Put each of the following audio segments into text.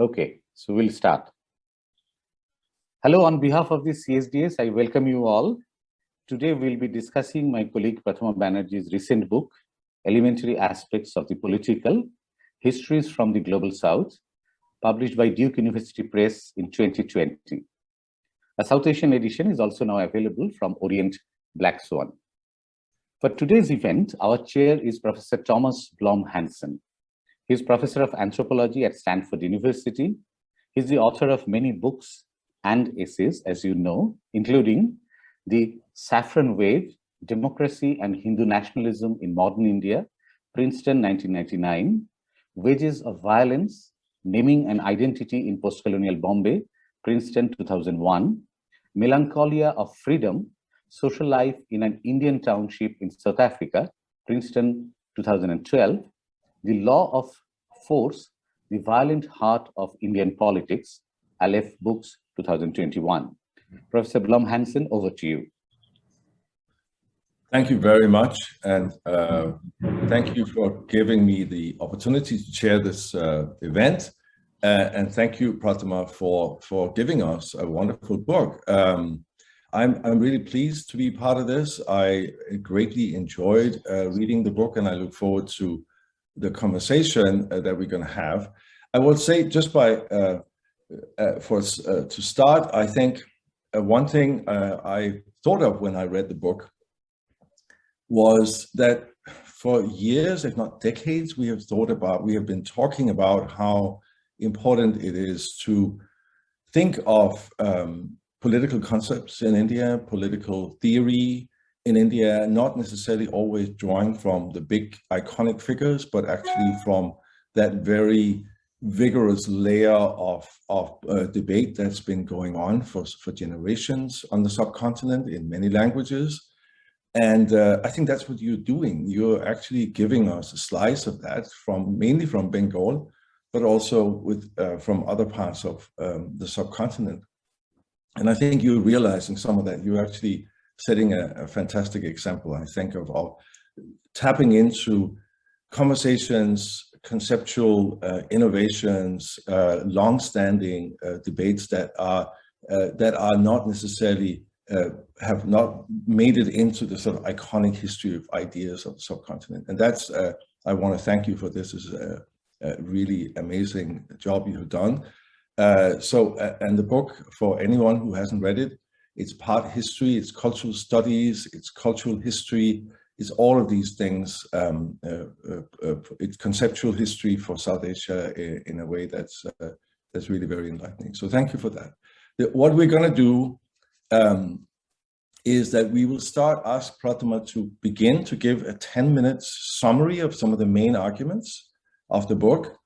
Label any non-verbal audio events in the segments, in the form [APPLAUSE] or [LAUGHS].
Okay, so we'll start. Hello, on behalf of the CSDS, I welcome you all. Today we'll be discussing my colleague Prathama Banerjee's recent book, Elementary Aspects of the Political, Histories from the Global South, published by Duke University Press in 2020. A South Asian edition is also now available from Orient Black Swan. For today's event, our chair is Professor Thomas Blom Hansen. He's professor of anthropology at Stanford University. He's the author of many books and essays, as you know, including The Saffron Wave, Democracy and Hindu Nationalism in Modern India, Princeton 1999, Wages of Violence, Naming and Identity in Post-Colonial Bombay, Princeton 2001, Melancholia of Freedom, Social Life in an Indian Township in South Africa, Princeton 2012, The Law of Force, The Violent Heart of Indian Politics, Aleph Books 2021. Professor Blom Hansen, over to you. Thank you very much. And uh, thank you for giving me the opportunity to chair this uh, event. Uh, and thank you, Pratima, for, for giving us a wonderful book. Um, I'm, I'm really pleased to be part of this. I greatly enjoyed uh, reading the book and I look forward to the conversation uh, that we're going to have. I will say just by, uh, for to start, I think one thing I thought of when I read the book was that for years, if not decades, we have thought about, we have been talking about how important it is to think of um, political concepts in India, political theory in India, not necessarily always drawing from the big iconic figures, but actually from that very vigorous layer of, of uh, debate that's been going on for, for generations on the subcontinent in many languages. And uh, I think that's what you're doing. You're actually giving us a slice of that from mainly from Bengal, but also with uh, from other parts of um, the subcontinent. And I think you're realizing some of that. You're actually setting a, a fantastic example, I think, of, of tapping into conversations, conceptual uh, innovations, uh, long-standing uh, debates that are uh, that are not necessarily uh, have not made it into the sort of iconic history of ideas of the subcontinent. And that's, uh, I want to thank you for this. Is a, a really amazing job you have done. So, and the book, for anyone who hasn't read it, it's part history, it's cultural studies, it's cultural history, it's all of these things. Um, uh, uh, it's conceptual history for South Asia in, in a way that's, that's really very enlightening. So thank you for that. The, what we're going to do um, is that we will start ask Prathama to begin to give a 10 minutes summary of some of the main arguments of the book.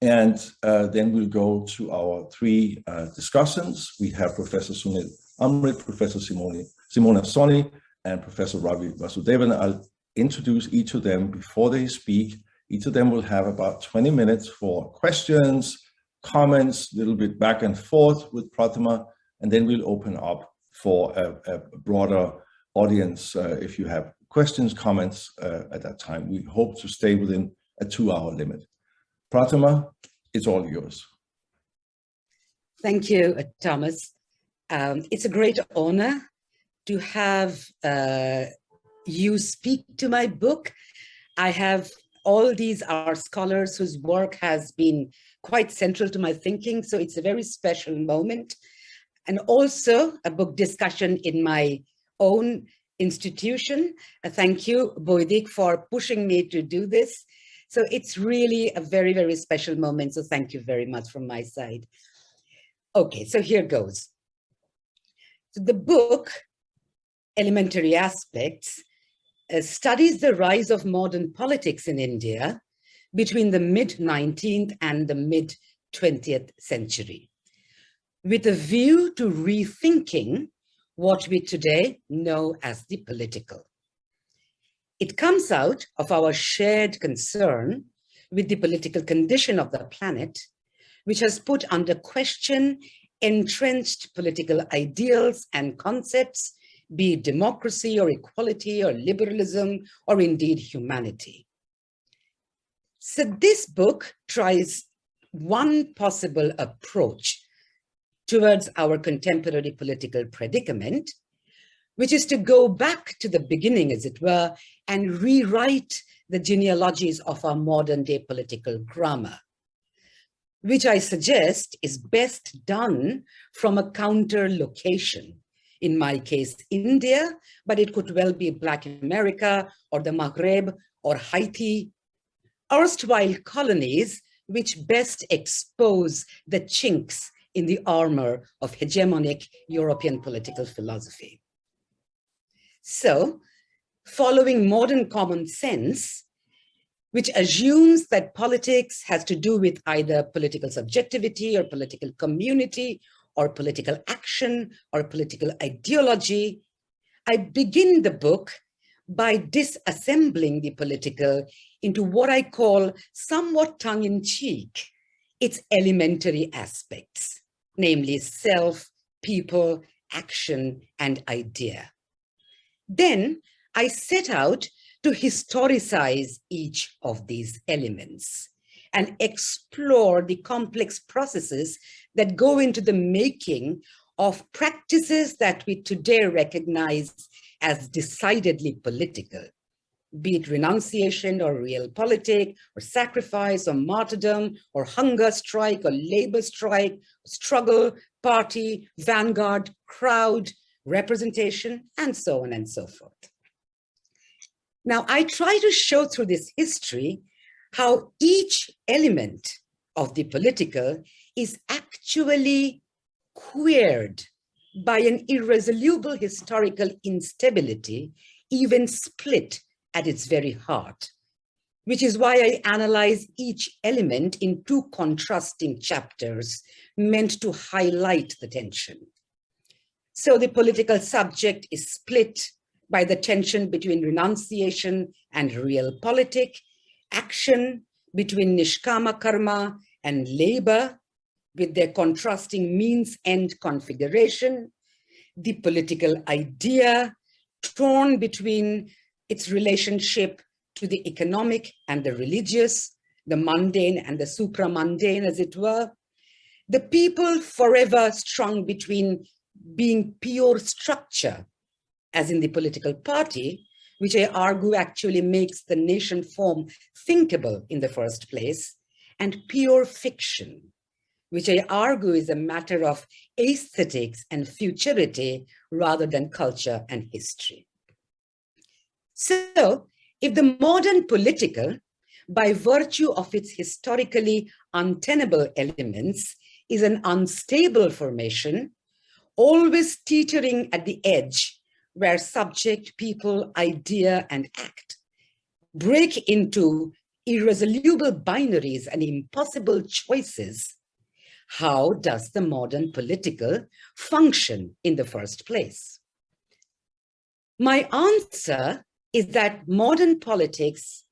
And uh, then we'll go to our three uh, discussants. We have Professor Sunil Amrith, Professor Simone, Simona Sawhney, and Professor Ravi Vasudevan. I'll introduce each of them before they speak. Each of them will have about 20 minutes for questions, comments, a little bit back and forth with Pratima, and then we'll open up for a, a broader audience uh, if you have questions, comments uh, at that time. We hope to stay within a two-hour limit. Pratima, it's all yours. Thank you, uh, Thomas. Um, it's a great honor to have uh, you speak to my book. I have all these are scholars whose work has been quite central to my thinking, so it's a very special moment and also a book discussion in my own institution. Uh, thank you, Boydik, for pushing me to do this. So it's really a very, very special moment. So thank you very much from my side. Okay, so here goes. So the book, Elementary Aspects, uh, studies the rise of modern politics in India between the mid-19th and the mid-20th century with a view to rethinking what we today know as the political. It comes out of our shared concern with the political condition of the planet, which has put under question entrenched political ideals and concepts, be it democracy or equality or liberalism or indeed humanity. So this book tries one possible approach towards our contemporary political predicament, which is to go back to the beginning, as it were, and rewrite the genealogies of our modern day political grammar, which I suggest is best done from a counter location. In my case, India, but it could well be Black America or the Maghreb or Haiti, erstwhile colonies which best expose the chinks in the armor of hegemonic European political philosophy. So, following modern common sense, which assumes that politics has to do with either political subjectivity or political community or political action or political ideology, I begin the book by disassembling the political into what I call somewhat tongue-in-cheek, its elementary aspects, namely self, people, action, and idea. Then I set out to historicize each of these elements and explore the complex processes that go into the making of practices that we today recognize as decidedly political, be it renunciation or real realpolitik or sacrifice or martyrdom or hunger strike or labor strike, struggle, party, vanguard, crowd, representation, and so on and so forth. Now, I try to show through this history how each element of the political is actually queered by an irresolute historical instability, even split at its very heart, which is why I analyze each element in two contrasting chapters meant to highlight the tension. So the political subject is split by the tension between renunciation and realpolitik, action between nishkama karma and labor with their contrasting means-end configuration, the political idea torn between its relationship to the economic and the religious, the mundane and the supramundane, as it were, the people forever strung between being pure structure as in the political party, which I argue actually makes the nation form thinkable in the first place, and pure fiction, which I argue is a matter of aesthetics and futurity rather than culture and history. So if the modern political, by virtue of its historically untenable elements, is an unstable formation, always teetering at the edge where subject, people, idea, and act break into irresolute binaries and impossible choices, how does the modern political function in the first place? My answer is that modern politics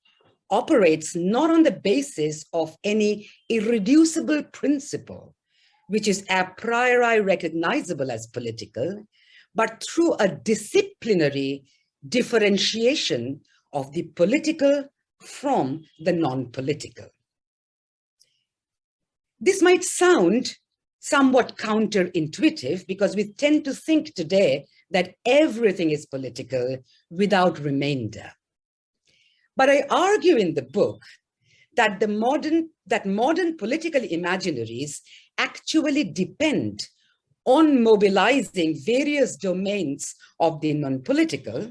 operates not on the basis of any irreducible principle, which is a priori recognizable as political, but through a disciplinary differentiation of the political from the non-political. This might sound somewhat counterintuitive because we tend to think today that everything is political without remainder. But I argue in the book that the modern that modern political imaginaries actually depend on mobilizing various domains of the non-political,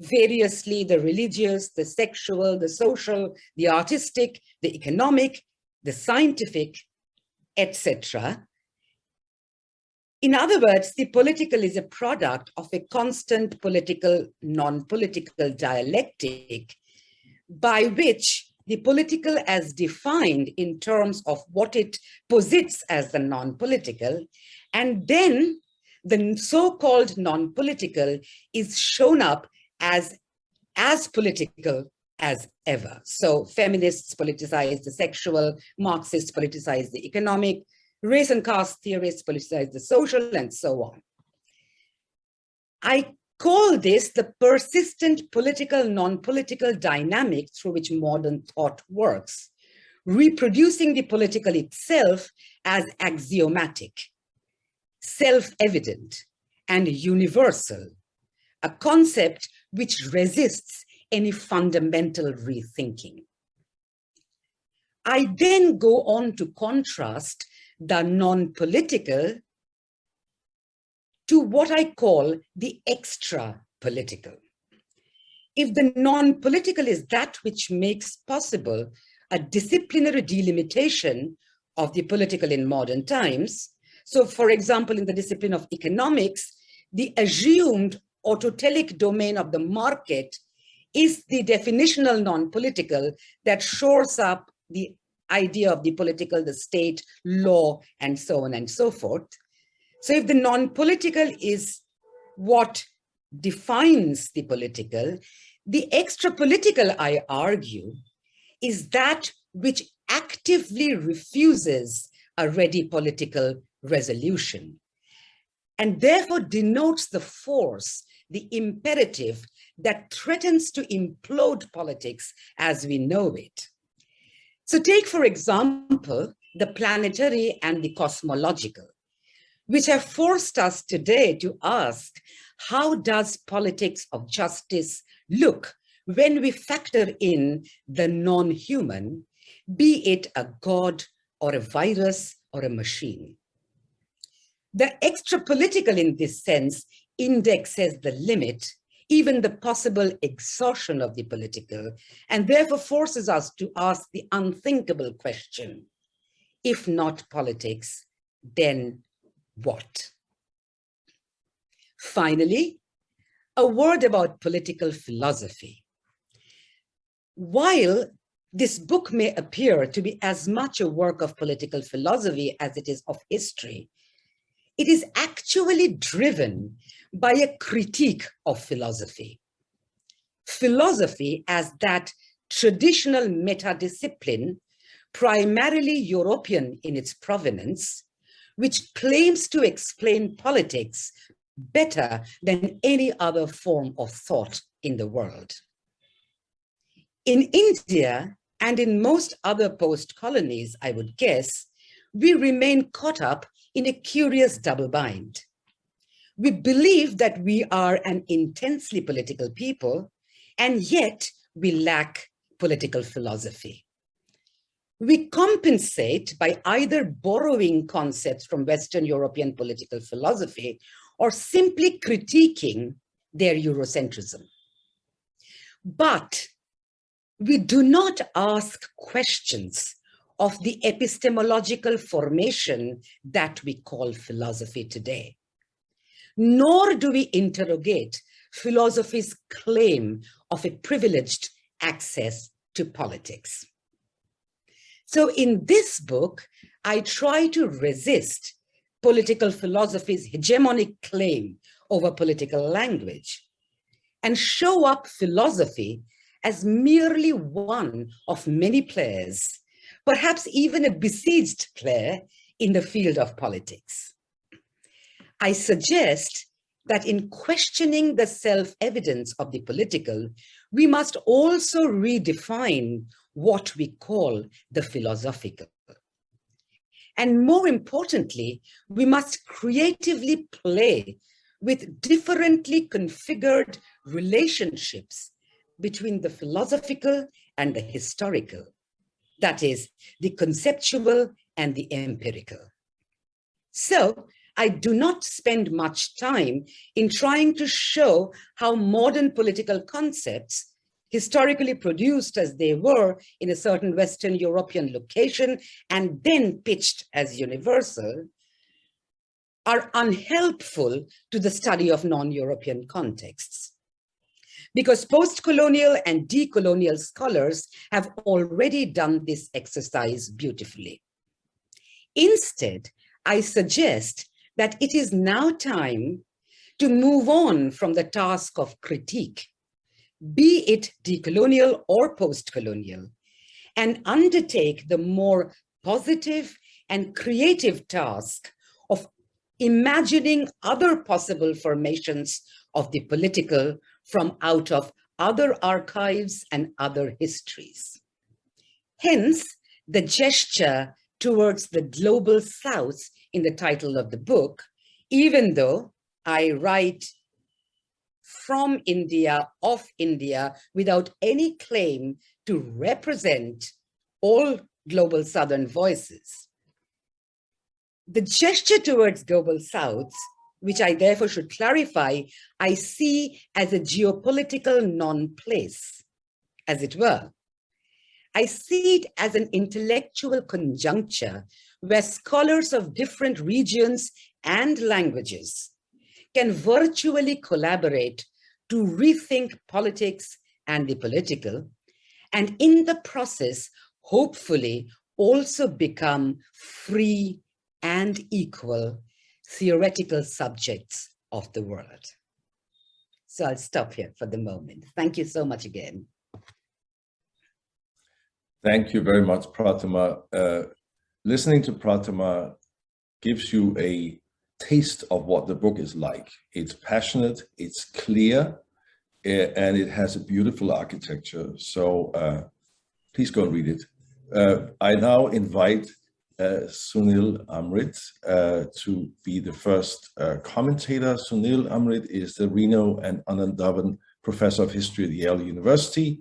variously the religious, the sexual, the social, the artistic, the economic, the scientific, etc. In other words, the political is a product of a constant political, non-political dialectic by which the political as defined in terms of what it posits as the non-political and then the so-called non-political is shown up as, as political as ever. So feminists politicize the sexual, Marxists politicize the economic, race and caste theorists politicize the social, and so on. I call this the persistent political, non-political dynamic through which modern thought works, reproducing the political itself as axiomatic, self-evident, and universal, a concept which resists any fundamental rethinking. I then go on to contrast the non-political to what I call the extra-political. If the non-political is that which makes possible a disciplinary delimitation of the political in modern times, so for example, in the discipline of economics, the assumed autotelic domain of the market is the definitional non-political that shores up the idea of the political, the state, law, and so on and so forth. So if the non-political is what defines the political, the extra-political, I argue, is that which actively refuses a ready political resolution and therefore denotes the force, the imperative that threatens to implode politics as we know it. So take, for example, the planetary and the cosmological, which have forced us today to ask, how does politics of justice look when we factor in the non-human, be it a god or a virus or a machine? The extra-political in this sense indexes the limit, even the possible exhaustion of the political, and therefore forces us to ask the unthinkable question, if not politics, then what? Finally, a word about political philosophy. While this book may appear to be as much a work of political philosophy as it is of history, it is actually driven by a critique of philosophy. Philosophy as that traditional meta-discipline, primarily European in its provenance, which claims to explain politics better than any other form of thought in the world. In India and in most other post-colonies, I would guess, we remain caught up in a curious double bind. We believe that we are an intensely political people, and yet we lack political philosophy. We compensate by either borrowing concepts from Western European political philosophy or simply critiquing their Eurocentrism. But we do not ask questions of the epistemological formation that we call philosophy today. Nor do we interrogate philosophy's claim of a privileged access to politics. So in this book, I try to resist political philosophy's hegemonic claim over political language and show up philosophy as merely one of many players perhaps even a besieged player in the field of politics. I suggest that in questioning the self-evidence of the political, we must also redefine what we call the philosophical. And more importantly, we must creatively play with differently configured relationships between the philosophical and the historical that is the conceptual and the empirical. So I do not spend much time in trying to show how modern political concepts, historically produced as they were in a certain Western European location and then pitched as universal, are unhelpful to the study of non-European contexts because post-colonial and decolonial scholars have already done this exercise beautifully. Instead, I suggest that it is now time to move on from the task of critique, be it decolonial or post-colonial, and undertake the more positive and creative task of imagining other possible formations of the political from out of other archives and other histories. Hence, the gesture towards the global south in the title of the book, even though I write from India, of India, without any claim to represent all global Southern voices. The gesture towards global South, which I therefore should clarify, I see as a geopolitical non-place, as it were. I see it as an intellectual conjuncture where scholars of different regions and languages can virtually collaborate to rethink politics and the political, and in the process, hopefully also become free and equal theoretical subjects of the world. So I'll stop here for the moment. Thank you so much again. Thank you very much, Pratima. Uh, listening to Pratima gives you a taste of what the book is like. It's passionate, it's clear, eh, and it has a beautiful architecture. So uh, please go and read it. Uh, I now invite Sunil Amrith uh, to be the first uh, commentator. Sunil Amrith is the Renu and Anand Dhawan Professor of History at Yale University.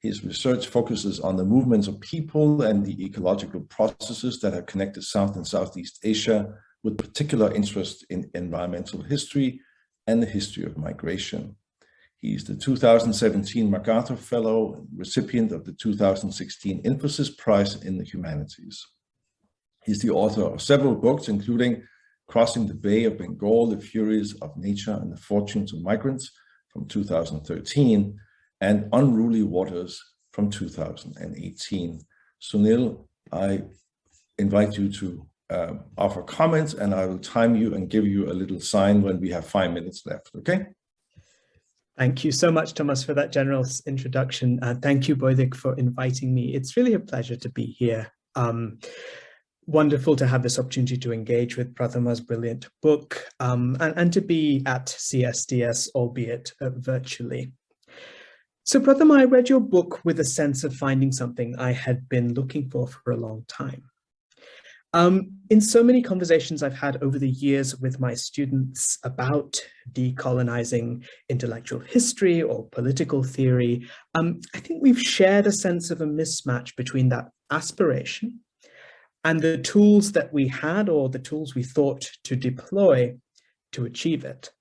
His research focuses on the movements of people and the ecological processes that have connected South and Southeast Asia with particular interest in environmental history and the history of migration. He is the 2017 MacArthur Fellow, recipient of the 2016 Infosys Prize in the Humanities. He's the author of several books, including Crossing the Bay of Bengal, The Furies of Nature and the Fortunes of Migrants from 2013, and Unruly Waters from 2018. Sunil, I invite you to uh, offer comments and I will time you and give you a little sign when we have five minutes left, okay? Thank you so much, Thomas, for that generous introduction. Uh, thank you, Boydik, for inviting me. It's really a pleasure to be here. Um, wonderful to have this opportunity to engage with Pratima's brilliant book um, and, and, to be at CSDS, albeit uh, virtually. So Prathama, I read your book with a sense of finding something I had been looking for for a long time. Um, in so many conversations I've had over the years with my students about decolonizing intellectual history or political theory, um, I think we've shared a sense of a mismatch between that aspiration and the tools that we had or the tools we thought to deploy to achieve it.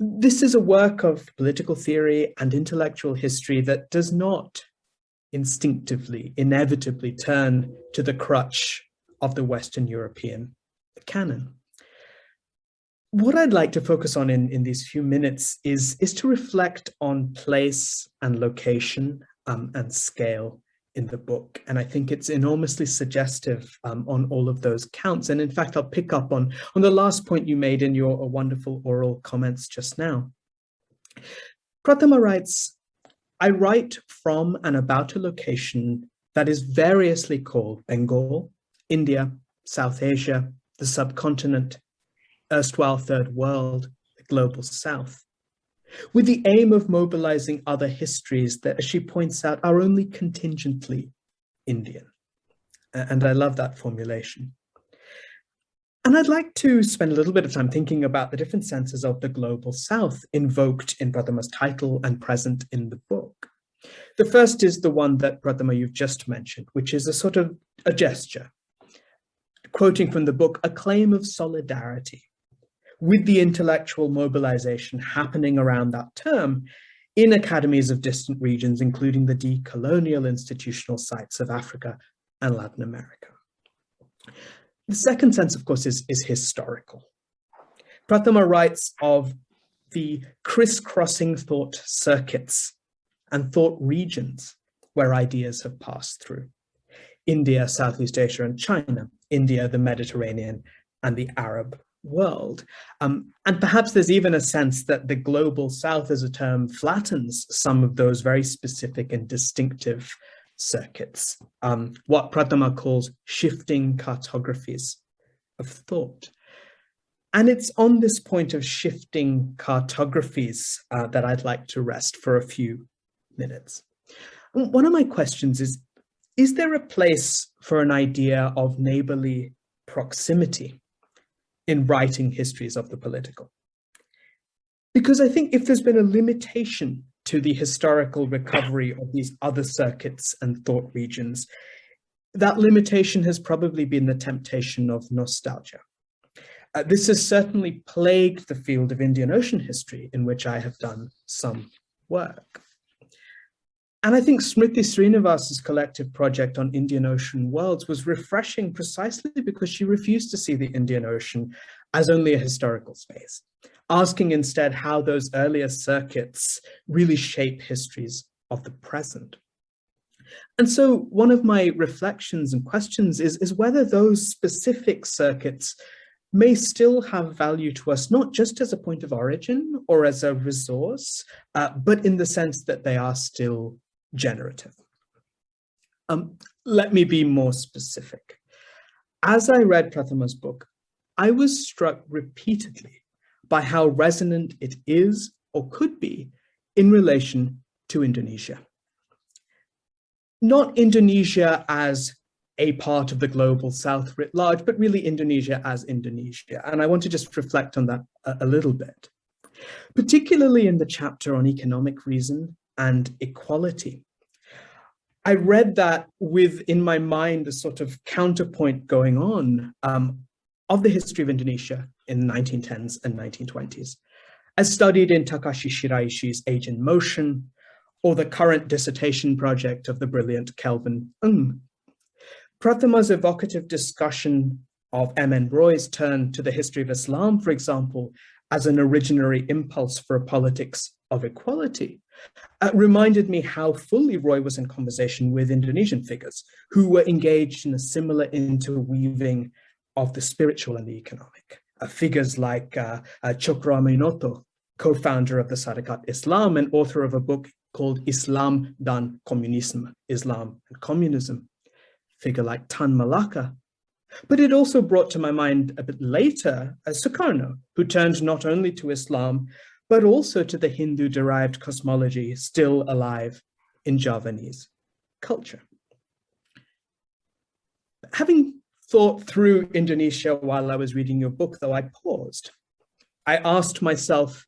This is a work of political theory and intellectual history that does not instinctively, inevitably turn to the crutch of the Western European canon. What I'd like to focus on in, in these few minutes is, is to reflect on place and location um, and scale in the book. And I think it's enormously suggestive um, on all of those counts. And in fact, I'll pick up on, on the last point you made in your wonderful oral comments just now. Prathama writes, I write from and about a location that is variously called Bengal, India, South Asia, the subcontinent, erstwhile third world, the global south, with the aim of mobilizing other histories that, as she points out, are only contingently Indian. And I love that formulation. And I'd like to spend a little bit of time thinking about the different senses of the global south invoked in Prathama's title and present in the book. The first is the one that Prathama you've just mentioned, which is a sort of a gesture, quoting from the book, a claim of solidarity with the intellectual mobilization happening around that term in academies of distant regions, including the decolonial institutional sites of Africa and Latin America. The second sense, of course, is, is historical. Prathama writes of the crisscrossing thought circuits and thought regions where ideas have passed through. India, Southeast Asia, and China, India, the Mediterranean, and the Arab world. Um, and perhaps there's even a sense that the global south as a term flattens some of those very specific and distinctive circuits, um, what Prathama calls shifting cartographies of thought. And it's on this point of shifting cartographies uh, that I'd like to rest for a few minutes. One of my questions is, is there a place for an idea of neighborly proximity in writing histories of the political? Because I think if there's been a limitation to the historical recovery of these other circuits and thought regions, that limitation has probably been the temptation of nostalgia. Uh, this has certainly plagued the field of Indian Ocean history in which I have done some work. And I think Smriti Srinivas's collective project on Indian Ocean worlds was refreshing precisely because she refused to see the Indian Ocean as only a historical space, asking instead how those earlier circuits really shape histories of the present. And so one of my reflections and questions is, is whether those specific circuits may still have value to us, not just as a point of origin or as a resource, uh, but in the sense that they are still generative. Um, let me be more specific. As I read Prathama's book, I was struck repeatedly by how resonant it is or could be in relation to Indonesia. Not Indonesia as a part of the global south writ large, but really Indonesia as Indonesia. And I want to just reflect on that a, a little bit, particularly in the chapter on economic reason and equality. I read that with in my mind a sort of counterpoint going on um, of the history of Indonesia in the 1910s and 1920s, as studied in Takashi Shiraishi's Age in Motion, or the current dissertation project of the brilliant Kelvin Ng. Evocative discussion of M.N. Roy's turn to the history of Islam, for example, as an originary impulse for a politics of equality, uh, reminded me how fully Roy was in conversation with Indonesian figures who were engaged in a similar interweaving of the spiritual and the economic. Uh, figures like uh, uh, Tjokroaminoto, co-founder of the Sarekat Islam and author of a book called Islam dan Komunisme, Islam and Communism. Figure like Tan Malaka. But it also brought to my mind a bit later uh, Sukarno, who turned not only to Islam, but also to the Hindu-derived cosmology still alive in Javanese culture. Having thought through Indonesia while I was reading your book, though I paused. I asked myself,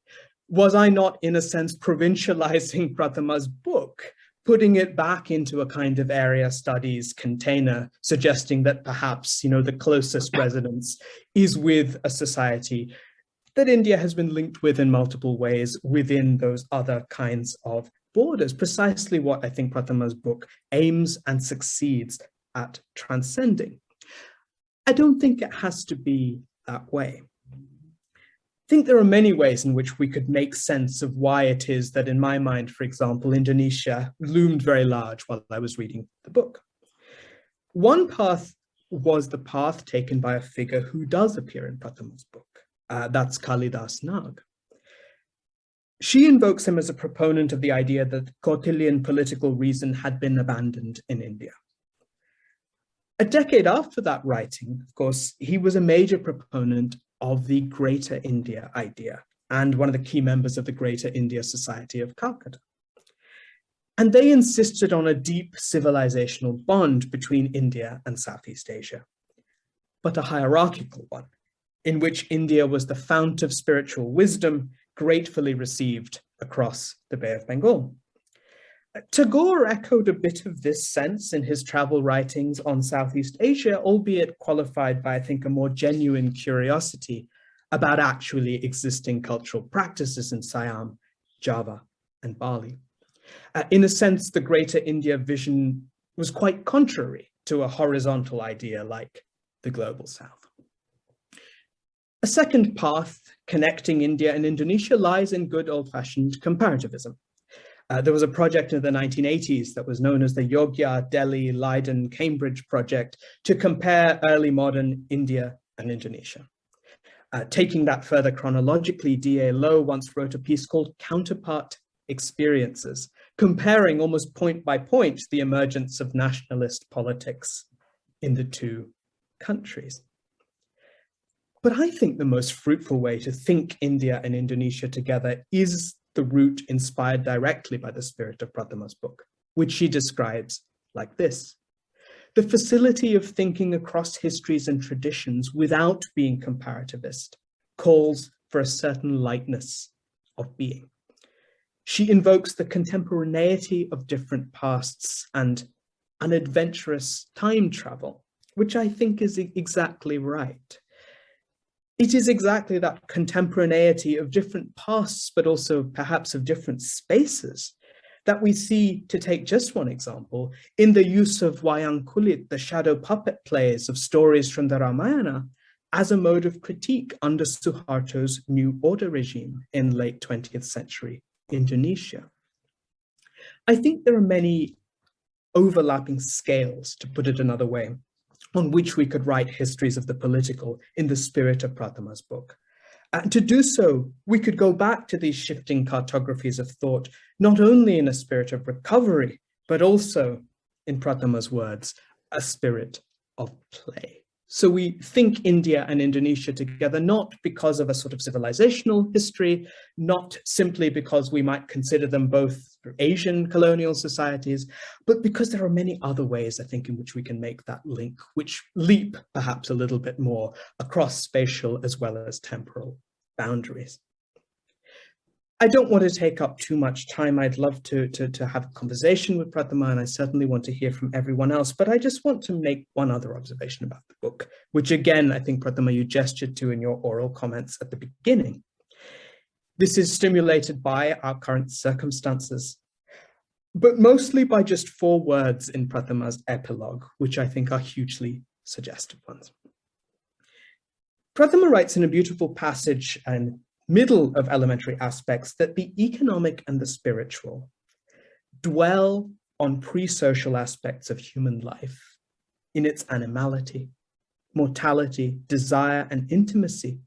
was I not in a sense provincializing [LAUGHS] Prathama's book, putting it back into a kind of area studies container, suggesting that perhaps, you know, the closest resonance is with a society that India has been linked with in multiple ways within those other kinds of borders, precisely what I think Prathama's book aims and succeeds at transcending. I don't think it has to be that way. I think there are many ways in which we could make sense of why it is that in my mind, for example, Indonesia loomed very large while I was reading the book. One path was the path taken by a figure who does appear in Prathama's book. Uh, that's Kalidas Nag. She invokes him as a proponent of the idea that Kautilyan political reason had been abandoned in India. A decade after that writing, of course, he was a major proponent of the Greater India idea and one of the key members of the Greater India Society of Calcutta. And they insisted on a deep civilizational bond between India and Southeast Asia, but a hierarchical one, in which India was the fount of spiritual wisdom gratefully received across the Bay of Bengal. Tagore echoed a bit of this sense in his travel writings on Southeast Asia, albeit qualified by, I think, a more genuine curiosity about actually existing cultural practices in Siam, Java, and Bali. Uh, in a sense, the Greater India vision was quite contrary to a horizontal idea like the Global South. A second path connecting India and Indonesia lies in good old-fashioned comparativism. Uh, there was a project in the 1980s that was known as the Yogya, Delhi, Leiden, Cambridge project to compare early modern India and Indonesia. Uh, taking that further chronologically, D.A. Low once wrote a piece called Counterpart Experiences, comparing almost point by point the emergence of nationalist politics in the two countries. But I think the most fruitful way to think India and Indonesia together is the route inspired directly by the spirit of Prathama's book, which she describes like this. the facility of thinking across histories and traditions without being comparativist calls for a certain lightness of being. She invokes the contemporaneity of different pasts and an adventurous time travel, which I think is exactly right. It is exactly that contemporaneity of different pasts, but also perhaps of different spaces that we see, to take just one example, in the use of Wayang Kulit, the shadow puppet plays of stories from the Ramayana, as a mode of critique under Suharto's New Order regime in late 20th century Indonesia. I think there are many overlapping scales, to put it another way, on which we could write histories of the political in the spirit of Prathama's book. And to do so, we could go back to these shifting cartographies of thought, not only in a spirit of recovery, but also, in Prathama's words, a spirit of play. So we think India and Indonesia together, not because of a sort of civilizational history, not simply because we might consider them both Asian colonial societies, but because there are many other ways, I think, in which we can make that link, which leap perhaps a little bit more across spatial as well as temporal boundaries. I don't want to take up too much time. I'd love to, to, to have a conversation with Prathama and I certainly want to hear from everyone else, but I just want to make one other observation about the book, which again, I think Prathama, you gestured to in your oral comments at the beginning. This is stimulated by our current circumstances, but mostly by just four words in Prathama's epilogue, which I think are hugely suggestive ones. Pratama writes in a beautiful passage and middle of elementary aspects that the economic and the spiritual dwell on pre-social aspects of human life in its animality, mortality, desire, and intimacy,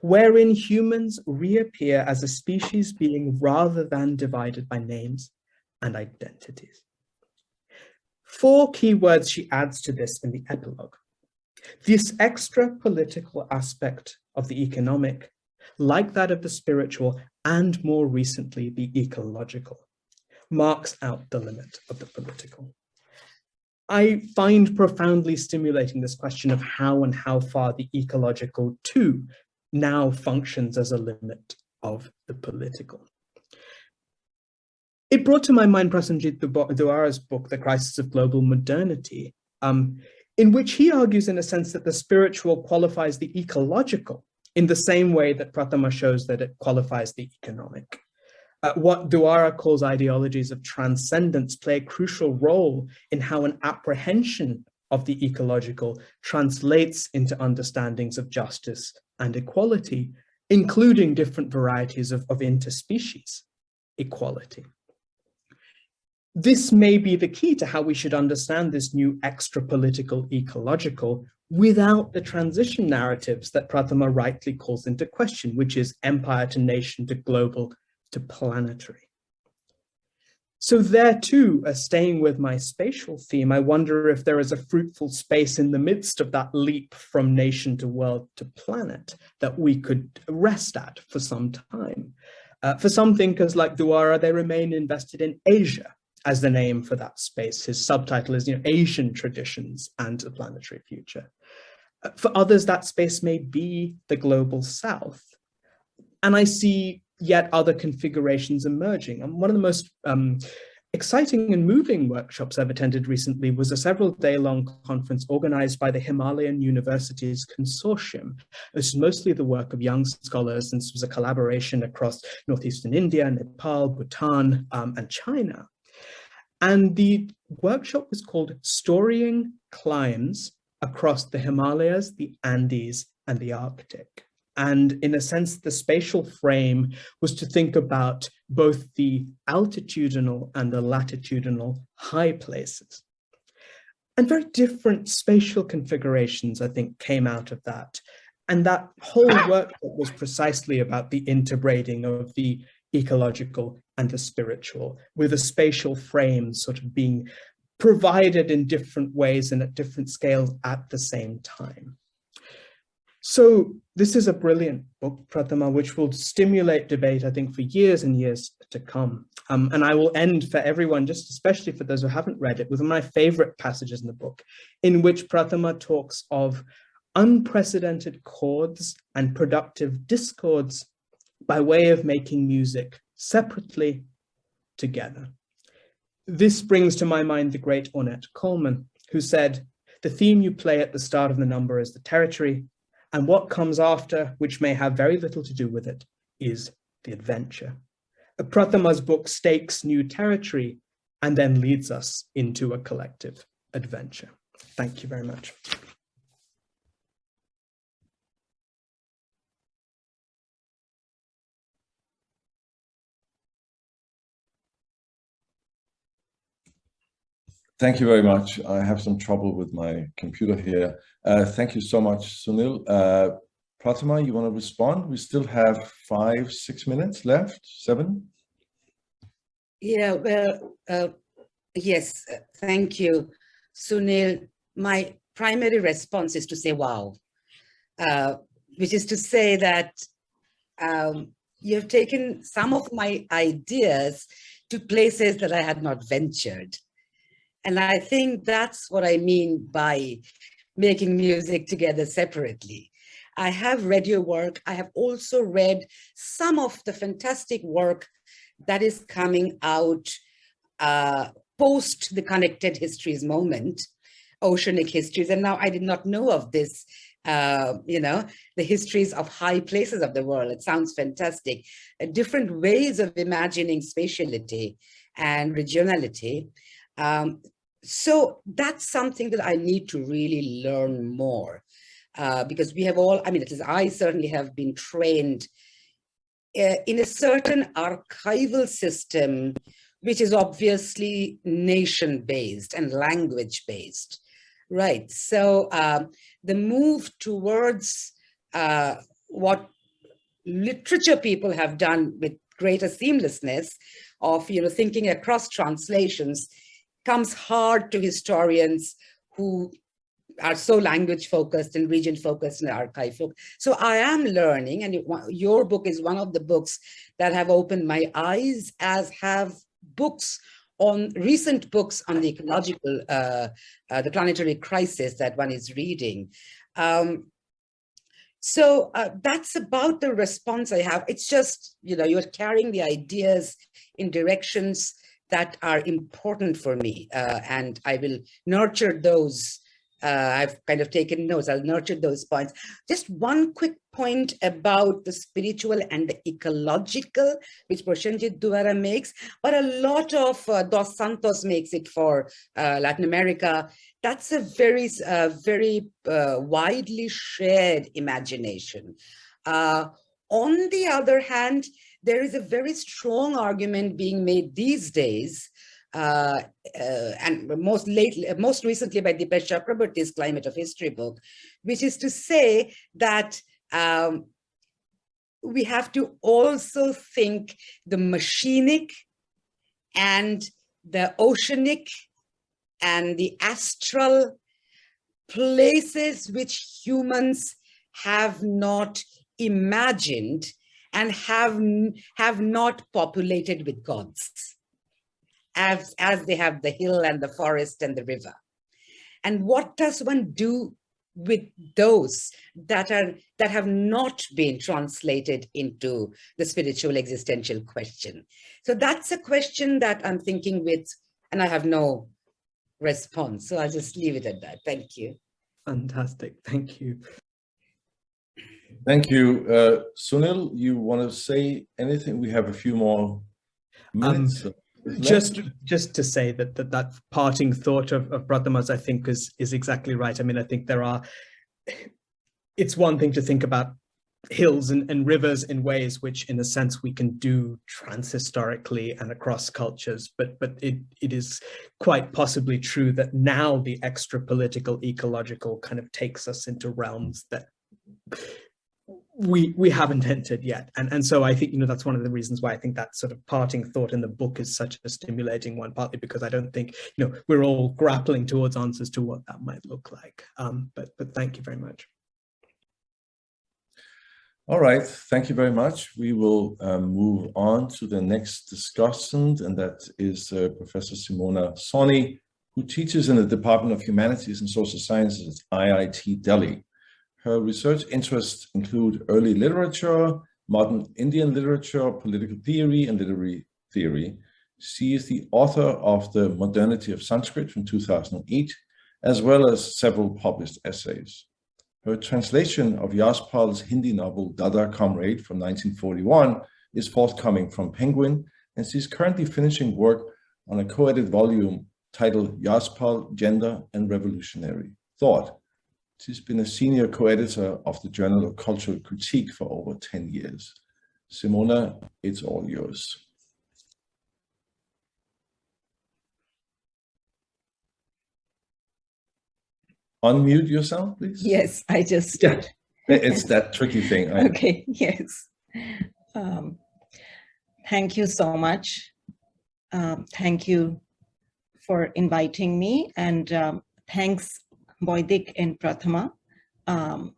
wherein humans reappear as a species being rather than divided by names and identities. Four key words she adds to this in the epilogue. This extra political aspect of the economic like that of the spiritual and more recently the ecological, marks out the limit of the political. I find profoundly stimulating this question of how and how far the ecological too now functions as a limit of the political. It brought to my mind Prasenjit Duara's book, The Crisis of Global Modernity, um, in which he argues in a sense that the spiritual qualifies the ecological in the same way that Prathama shows that it qualifies the economic. Uh, what Duara calls ideologies of transcendence play a crucial role in how an apprehension of the ecological translates into understandings of justice and equality, including different varieties of, of interspecies equality. This may be the key to how we should understand this new extra-political ecological without the transition narratives that Prathama rightly calls into question, which is empire to nation to global to planetary. So there too, uh, staying with my spatial theme, I wonder if there is a fruitful space in the midst of that leap from nation to world to planet that we could rest at for some time. Uh, for some thinkers like Duara, they remain invested in Asia, as the name for that space. His subtitle is, you know, Asian traditions and the planetary future. Uh, for others, that space may be the global south. And I see yet other configurations emerging. And one of the most um, exciting and moving workshops I've attended recently was a several day long conference organized by the Himalayan Universities Consortium. This is mostly the work of young scholars and this was a collaboration across Northeastern India, Nepal, Bhutan, um, and China. And the workshop was called Storying Climbs Across the Himalayas, the Andes, and the Arctic. And in a sense, the spatial frame was to think about both the altitudinal and the latitudinal high places. And very different spatial configurations, I think, came out of that. And that whole work was precisely about the interbreeding of the ecological and the spiritual, with a spatial frame sort of being provided in different ways and at different scales at the same time. So this is a brilliant book, Prathama, which will stimulate debate, I think, for years and years to come. Um, and I will end for everyone, just especially for those who haven't read it, with one of my favorite passages in the book, in which Prathama talks of unprecedented chords and productive discords by way of making music separately together. This brings to my mind the great Ornette Coleman, who said, the theme you play at the start of the number is the territory, and what comes after, which may have very little to do with it, is the adventure. A Prathama's book stakes new territory and then leads us into a collective adventure. Thank you very much. Thank you very much. I have some trouble with my computer here. Uh, thank you so much, Sunil. Uh, Prathama, you want to respond? We still have five, six minutes left, seven? Yeah, well, uh, yes, thank you, Sunil. My primary response is to say, wow, uh, which is to say that um, you have taken some of my ideas to places that I had not ventured. And I think that's what I mean by making music together separately. I have read your work. I have also read some of the fantastic work that is coming out uh, post the connected histories moment, oceanic histories. And now I did not know of this, uh, you know, the histories of high places of the world. It sounds fantastic. Uh, different ways of imagining spatiality and regionality. Um, so that's something that I need to really learn more uh, because we have all, I mean, at least I certainly have been trained uh, in a certain archival system, which is obviously nation-based and language-based, right? So um, the move towards uh, what literature people have done with greater seamlessness of, you know, thinking across translations comes hard to historians who are so language focused and region focused and archive focused. So I am learning and your book is one of the books that have opened my eyes as have books on recent books on the ecological, uh, uh, the planetary crisis that one is reading. Um, so uh, that's about the response I have. It's just, you know, you're carrying the ideas in directions that are important for me uh, and I will nurture those. Uh, I've kind of taken notes, I'll nurture those points. Just one quick point about the spiritual and the ecological, which Prasenjit Duara makes, but a lot of uh, Dos Santos makes it for uh, Latin America. That's a very, uh, very uh, widely shared imagination. on the other hand, there is a very strong argument being made these days uh, uh, and most lately, most recently by Dipesh Chakrabarty's Climate of History book, which is to say that um, we have to also think the machinic and the oceanic and the astral places which humans have not imagined and have, have not populated with gods as, as they have the hill and the forest and the river. And what does one do with those that are that have not been translated into the spiritual existential question? So that's a question that i'm thinking with and i have no response. So i'll just leave it at that. Thank you. Fantastic. Thank you Thank you. Uh, Sunil, you want to say anything? We have a few more minutes. Um, just just to say that that, that parting thought of, of Prathama's, I think, is, is exactly right. I mean, I think there are, it's one thing to think about hills and, and rivers in ways which in a sense we can do transhistorically and across cultures but but it it is quite possibly true that now the extra political ecological kind of takes us into realms that we we haven't entered yet and and so i think you know that's one of the reasons why i think that sort of parting thought in the book is such a stimulating one partly because i don't think you know we're all grappling towards answers to what that might look like um but but thank you very much All right, thank you very much. We will um, move on to the next discussant, and that is uh, Professor Simona Sawhney, who teaches in the Department of Humanities and Social Sciences at IIT Delhi. Her research interests include early literature, modern Indian literature, political theory, and literary theory. She is the author of The Modernity of Sanskrit from 2008, as well as several published essays. Her translation of Yashpal's Hindi novel Dada Comrade from 1941 is forthcoming from Penguin, and she's currently finishing work on a co-edited volume titled Yashpal, Gender and Revolutionary Thought. She's been a senior co-editor of the Journal of Cultural Critique for over 10 years. Simona, it's all yours. Unmute yourself, please. Yes, I just Yeah. It's that tricky thing. I- Okay, [LAUGHS] yes. Um, Thank you so much. Um, Thank you for inviting me and um, thanks Boydik and Prathama um,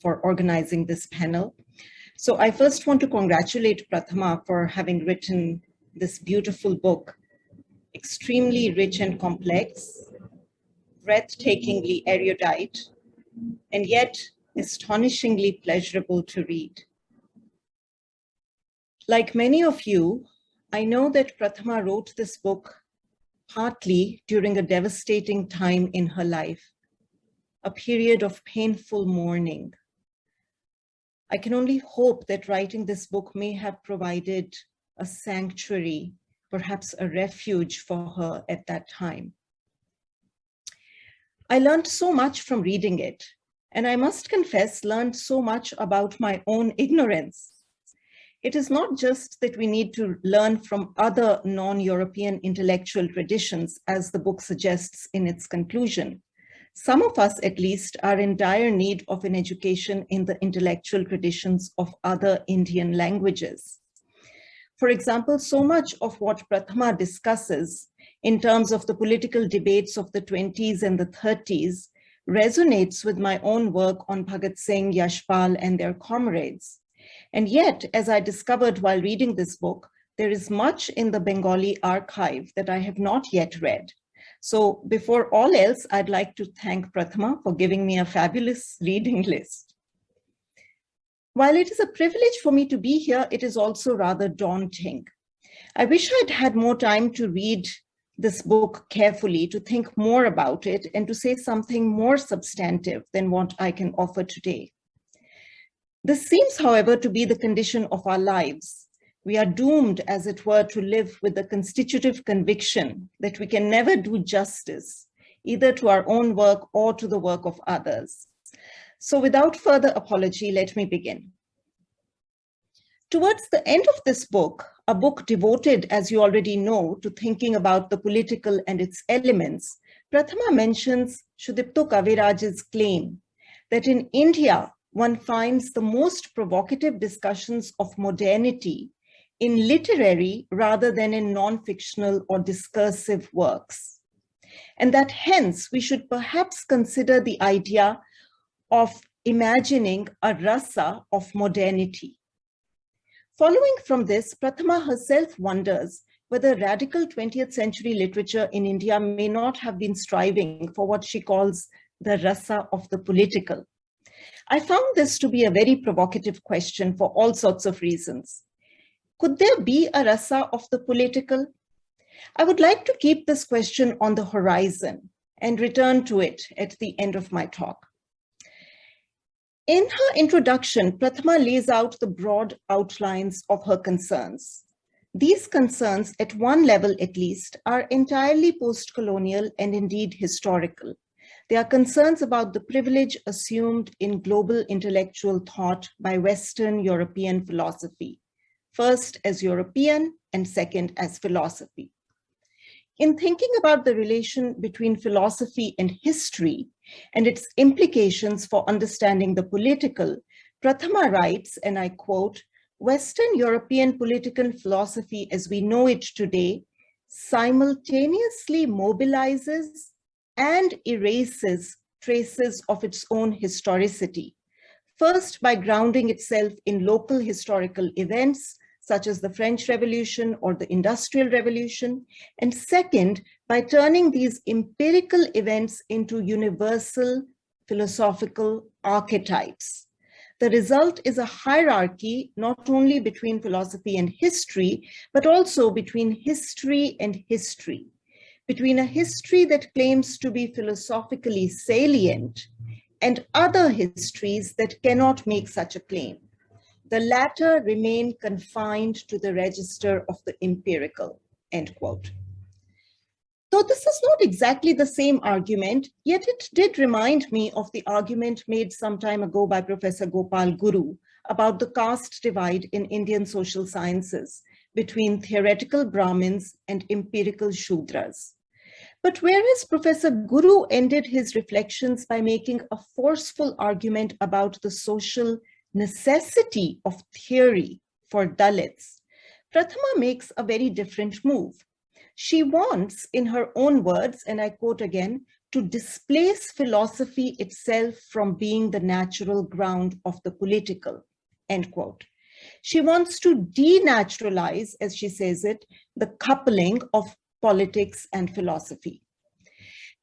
for organizing this panel. So I first want to congratulate Prathama for having written this beautiful book, extremely rich and complex, breathtakingly erudite, and yet astonishingly pleasurable to read. Like many of you, I know that Prathama wrote this book partly during a devastating time in her life, a period of painful mourning. I can only hope that writing this book may have provided a sanctuary, perhaps a refuge for her at that time. I learned so much from reading it, and I must confess, learned so much about my own ignorance. It is not just that we need to learn from other non-European intellectual traditions, as the book suggests in its conclusion. Some of us, at least, are in dire need of an education in the intellectual traditions of other Indian languages. For example, so much of what Prathama discusses in terms of the political debates of the 20s and the 30s resonates with my own work on Bhagat Singh, Yashpal, and their comrades. And yet, as I discovered while reading this book, there is much in the Bengali archive that I have not yet read. So before all else, I'd like to thank Prathama for giving me a fabulous reading [LAUGHS] list. While it is a privilege for me to be here, it is also rather daunting. I wish I'd had more time to read this book carefully, to think more about it, and to say something more substantive than what I can offer today. This seems, however, to be the condition of our lives. We are doomed, as it were, to live with the constitutive conviction that we can never do justice, either to our own work or to the work of others. So without further apology, let me begin. Towards the end of this book, a book devoted, as you already know, to thinking about the political and its elements, Prathama mentions Sudipta Kaviraj's claim that in India, one finds the most provocative discussions of modernity in literary rather than in non-fictional or discursive works. And that hence we should perhaps consider the idea of imagining a rasa of modernity. Following from this, Prathama herself wonders whether radical 20th century literature in India may not have been striving for what she calls the rasa of the political. I found this to be a very provocative question for all sorts of reasons. Could there be a rasa of the political? I would like to keep this question on the horizon and return to it at the end of my talk. In her introduction, Prathama lays out the broad outlines of her concerns. These concerns, at one level at least, are entirely post-colonial and indeed historical. They are concerns about the privilege assumed in global intellectual thought by Western European philosophy, first as European and second as philosophy. In thinking about the relation between philosophy and history and its implications for understanding the political, Prathama writes, and I quote, Western European political philosophy as we know it today simultaneously mobilizes and erases traces of its own historicity. first by grounding itself in local historical events, such as the French Revolution or the Industrial Revolution, and second, by turning these empirical events into universal philosophical archetypes. The result is a hierarchy not only between philosophy and history, but also between history and history, between a history that claims to be philosophically salient and other histories that cannot make such a claim. The latter remain confined to the register of the empirical, end quote. Though this is not exactly the same argument, yet it did remind me of the argument made some time ago by Professor Gopal Guru about the caste divide in Indian social sciences between theoretical Brahmins and empirical Shudras. But whereas Professor Guru ended his reflections by making a forceful argument about the social necessity of theory for Dalits, Prathama makes a very different move. She wants, in her own words, and I quote again, to displace philosophy itself from being the natural ground of the political, end quote. She wants to denaturalize, as she says it, the coupling of politics and philosophy.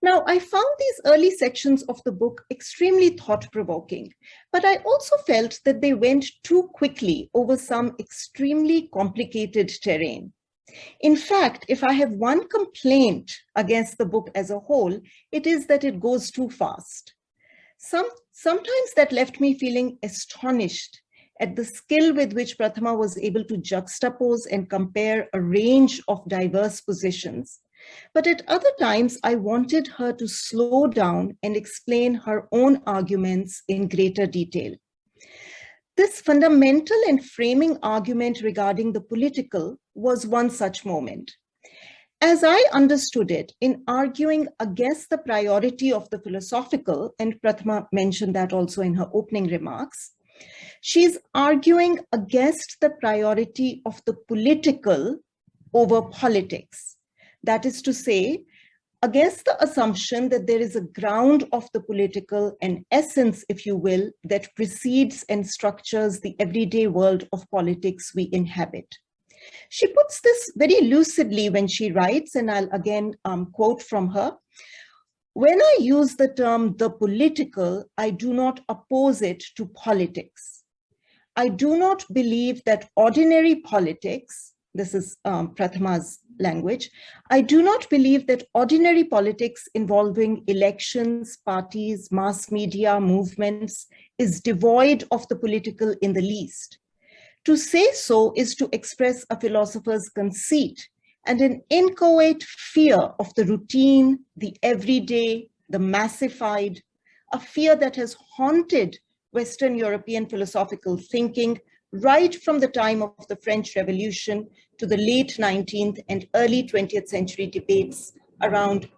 Now, I found these early sections of the book extremely thought-provoking, but I also felt that they went too quickly over some extremely complicated terrain. In fact, if I have one complaint against the book as a whole, it is that it goes too fast. Some, sometimes that left me feeling astonished at the skill with which Prathama was able to juxtapose and compare a range of diverse positions. But at other times, I wanted her to slow down and explain her own arguments in greater detail. This fundamental and framing argument regarding the political was one such moment. As I understood it, in arguing against the priority of the philosophical, and Prathama mentioned that also in her opening remarks, she's arguing against the priority of the political over politics. That is to say, against the assumption that there is a ground of the political, an essence, if you will, that precedes and structures the everyday world of politics we inhabit. She puts this very lucidly when she writes, and I'll again um, quote from her. When I use the term the political, I do not oppose it to politics. I do not believe that ordinary politics, this is um, Prathama's language, I do not believe that ordinary politics involving elections, parties, mass media, movements is devoid of the political in the least. To say so is to express a philosopher's conceit and an inchoate fear of the routine, the everyday, the massified, a fear that has haunted Western European philosophical thinking right from the time of the French Revolution to the late 19th and early 20th century debates around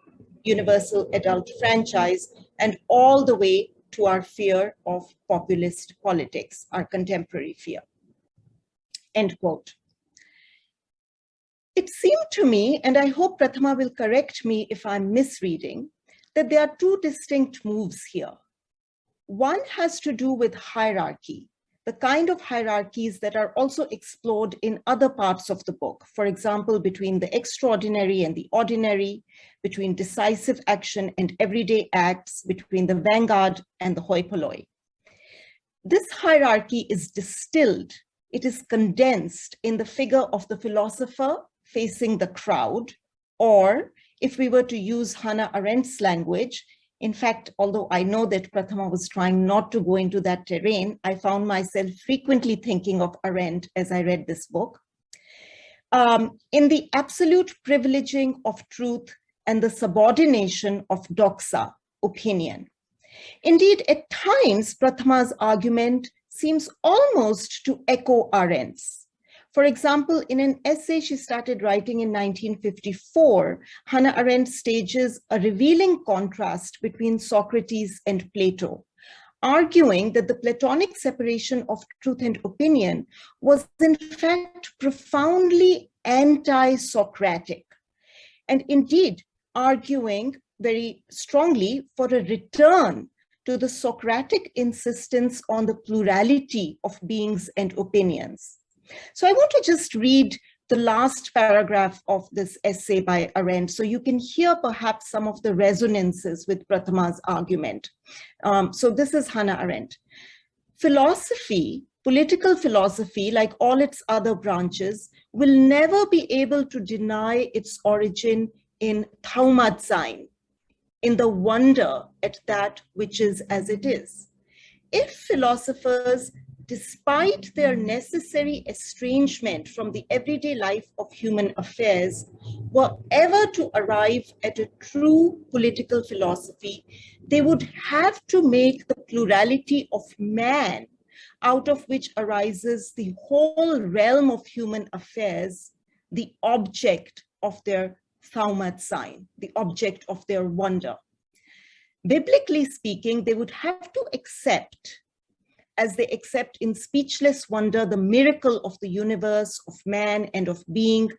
universal adult franchise and all the way to our fear of populist politics, our contemporary fear. End quote. It seemed to me, and I hope Prathama will correct me if I'm misreading, that there are two distinct moves here. One has to do with hierarchy, the kind of hierarchies that are also explored in other parts of the book. For example, between the extraordinary and the ordinary, between decisive action and everyday acts, between the vanguard and the hoi polloi. This hierarchy is distilled, it is condensed in the figure of the philosopher facing the crowd, or if we were to use Hannah Arendt's language, in fact, although I know that Prathama was trying not to go into that terrain, I found myself frequently thinking of Arendt as I read this book. Um, in the absolute privileging of truth and the subordination of doxa, opinion. Indeed, at times, Prathama's argument seems almost to echo Arendt's. For example, in an essay she started writing in 1954, Hannah Arendt stages a revealing contrast between Socrates and Plato, arguing that the Platonic separation of truth and opinion was in fact profoundly anti-Socratic, and indeed arguing very strongly for a return to the Socratic insistence on the plurality of beings and opinions. So I want to just read the last paragraph of this essay by Arendt, so you can hear perhaps some of the resonances with Prathama's argument. Um, so this is Hannah Arendt. Philosophy, political philosophy, like all its other branches, will never be able to deny its origin in thaumazein, in the wonder at that which is as it is. If philosophers despite their necessary estrangement from the everyday life of human affairs, were ever to arrive at a true political philosophy, they would have to make the plurality of man out of which arises the whole realm of human affairs, the object of their thaumazein, the object of their wonder. Biblically speaking, they would have to accept as they accept in speechless wonder the miracle of the universe, of man and of being,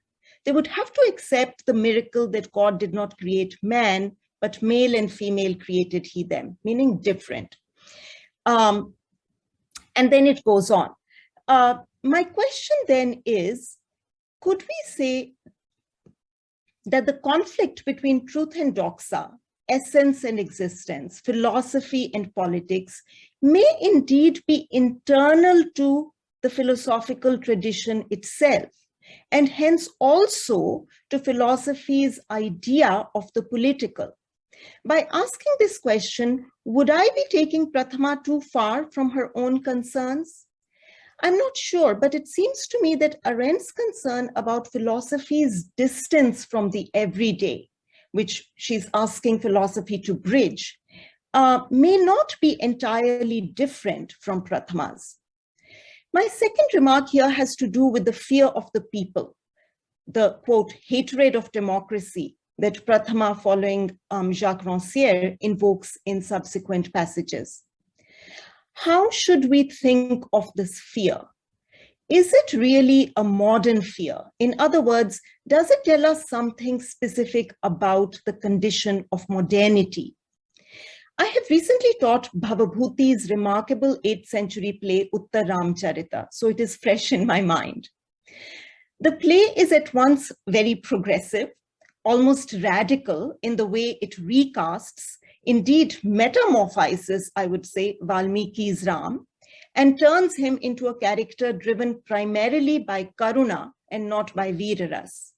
they would have to accept the miracle that God did not create man, but male and female created he them, meaning different. Um, and then it goes on. Uh, my question then is, could we say that the conflict between truth and doxa essence and existence, philosophy and politics may indeed be internal to the philosophical tradition itself, and hence also to philosophy's idea of the political. By asking this question, would I be taking Prathama too far from her own concerns? I'm not sure, but it seems to me that Arendt's concern about philosophy's distance from the everyday which she's asking philosophy to bridge, uh, may not be entirely different from Prathama's. My second remark here has to do with the fear of the people, the quote, hatred of democracy that Prathama following um, Jacques Rancière invokes in subsequent passages. How should we think of this fear? Is it really a modern fear? In other words, does it tell us something specific about the condition of modernity? I have recently taught Bhavabhuti's remarkable 8th century play Uttar Ramcharita, so it is fresh in my mind. The play is at once very progressive, almost radical in the way it recasts, indeed metamorphizes, I would say, Valmiki's Ram, and turns him into a character driven primarily by Karuna and not by Veeraras.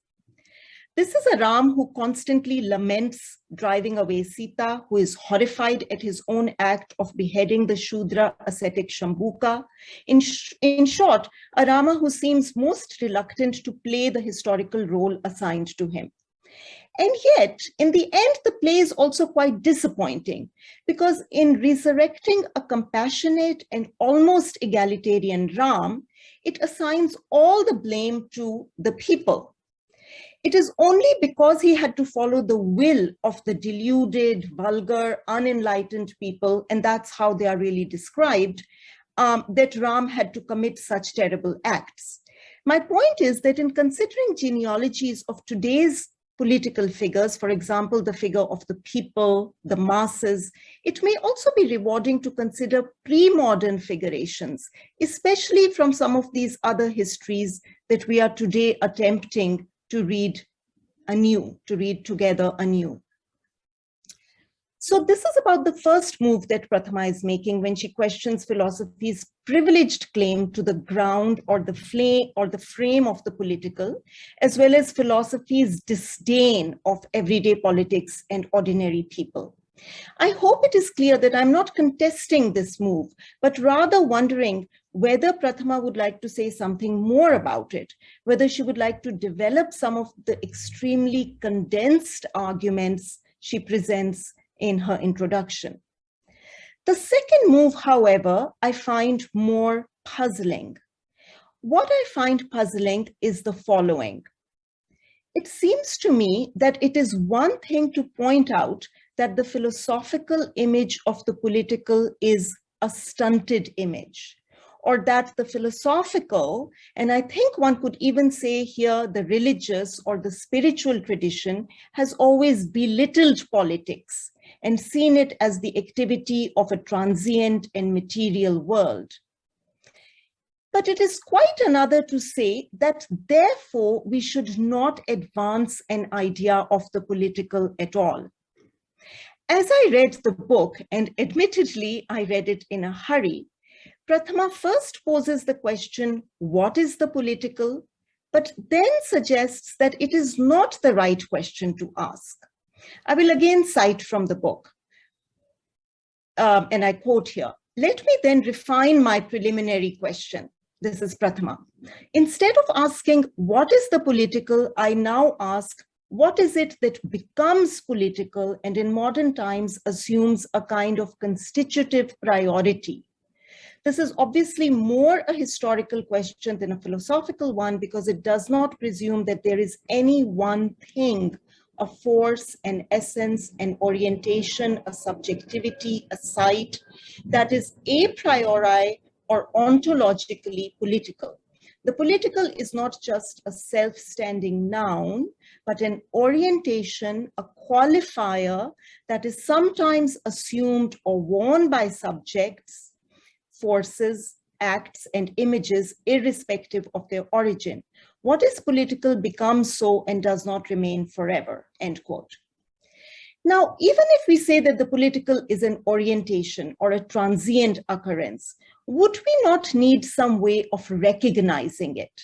This is a Ram who constantly laments driving away Sita, who is horrified at his own act of beheading the Shudra ascetic Shambuka. In, sh in short, a Rama who seems most reluctant to play the historical role assigned to him. And yet, in the end, the play is also quite disappointing because in resurrecting a compassionate and almost egalitarian Ram, it assigns all the blame to the people. It is only because he had to follow the will of the deluded, vulgar, unenlightened people, and that's how they are really described, um, that Ram had to commit such terrible acts. My point is that in considering genealogies of today's political figures, for example, the figure of the people, the masses, it may also be rewarding to consider pre-modern figurations, especially from some of these other histories that we are today attempting to read anew, to read together anew. So this is about the first move that Prathama is making when she questions philosophy's privileged claim to the ground or the flame or the frame of the political, as well as philosophy's disdain of everyday politics and ordinary people. I hope it is clear that I'm not contesting this move, but rather wondering whether Prathama would like to say something more about it, whether she would like to develop some of the extremely condensed arguments she presents in her introduction. The second move, however, I find more puzzling. What I find puzzling is the following. It seems to me that it is one thing to point out that the philosophical image of the political is a stunted image or that the philosophical, and I think one could even say here the religious or the spiritual tradition has always belittled politics and seen it as the activity of a transient and material world. But it is quite another to say that therefore we should not advance an idea of the political at all. As I read the book, and admittedly I read it in a hurry, Prathama first poses the question, what is the political? But then suggests that it is not the right question to ask. I will again cite from the book. Um, and I quote here, let me then refine my preliminary question. This is Prathama. Instead of asking, what is the political, I now ask, what is it that becomes political and in modern times assumes a kind of constitutive priority? This is obviously more a historical question than a philosophical one because it does not presume that there is any one thing, a force, an essence, an orientation, a subjectivity, a site that is a priori or ontologically political. The political is not just a self-standing noun, but an orientation, a qualifier that is sometimes assumed or worn by subjects, forces, acts, and images irrespective of their origin. What is political becomes so and does not remain forever, end quote. Now, even if we say that the political is an orientation or a transient occurrence, would we not need some way of recognizing it?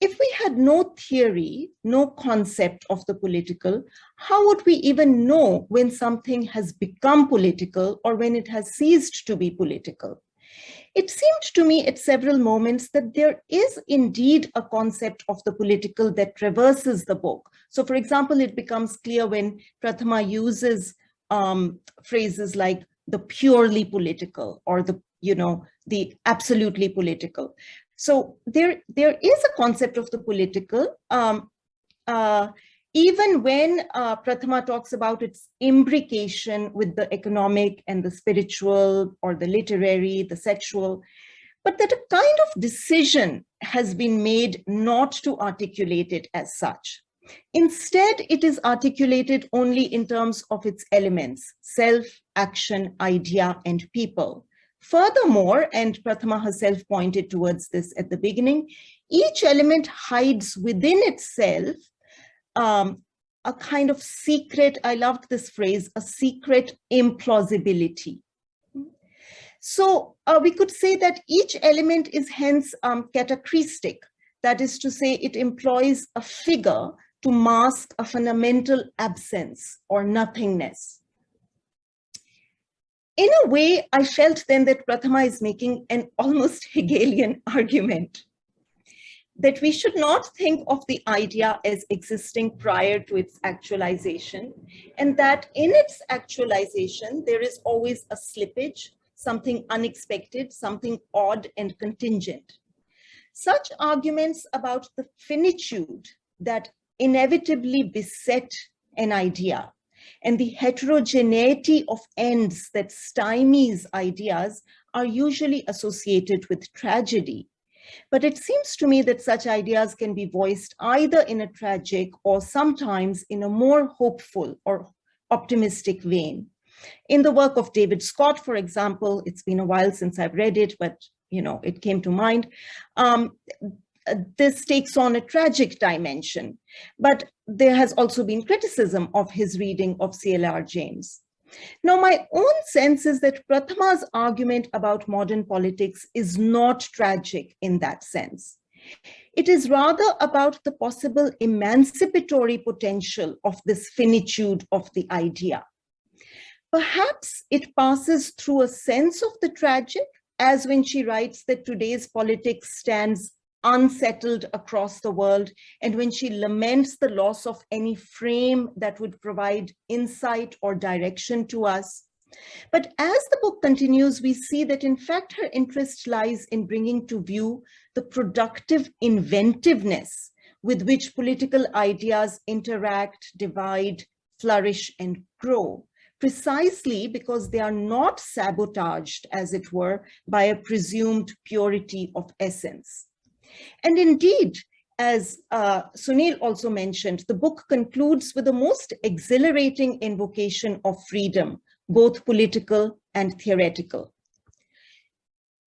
If we had no theory, no concept of the political, how would we even know when something has become political or when it has ceased to be political? It seemed to me at several moments that there is indeed a concept of the political that traverses the book. So for example, it becomes clear when Prathama uses um, phrases like the purely political or the, you know, the absolutely political. So there, there is a concept of the political, um, uh, even when uh, Prathama talks about its imbrication with the economic and the spiritual or the literary, the sexual, but that a kind of decision has been made not to articulate it as such. Instead, it is articulated only in terms of its elements, self, action, idea, and people. Furthermore, and Prathama herself pointed towards this at the beginning, each element hides within itself um, a kind of secret, I loved this phrase, a secret implausibility. So uh, we could say that each element is hence um. That is to say, it employs a figure to mask a fundamental absence or nothingness. In a way, I felt then that Prathama is making an almost [LAUGHS] Hegelian argument that we should not think of the idea as existing prior to its actualization, and that in its actualization, there is always a slippage, something unexpected, something odd and contingent. Such arguments about the finitude that inevitably beset an idea and the heterogeneity of ends that stymies ideas are usually associated with tragedy. But it seems to me that such ideas can be voiced either in a tragic or sometimes in a more hopeful or optimistic vein. In the work of David Scott, for example, it's been a while since I've read it, but you know, it came to mind. Um, this takes on a tragic dimension, but there has also been criticism of his reading of CLR James. Now, my own sense is that Prathama's argument about modern politics is not tragic in that sense. It is rather about the possible emancipatory potential of this finitude of the idea. Perhaps it passes through a sense of the tragic, as when she writes that today's politics stands unsettled across the world, and when she laments the loss of any frame that would provide insight or direction to us. But as the book continues, we see that in fact her interest lies in bringing to view the productive inventiveness with which political ideas interact, divide, flourish, and grow, precisely because they are not sabotaged, as it were, by a presumed purity of essence. And indeed, as uh, Sunil also mentioned, the book concludes with the most exhilarating invocation of freedom, both political and theoretical.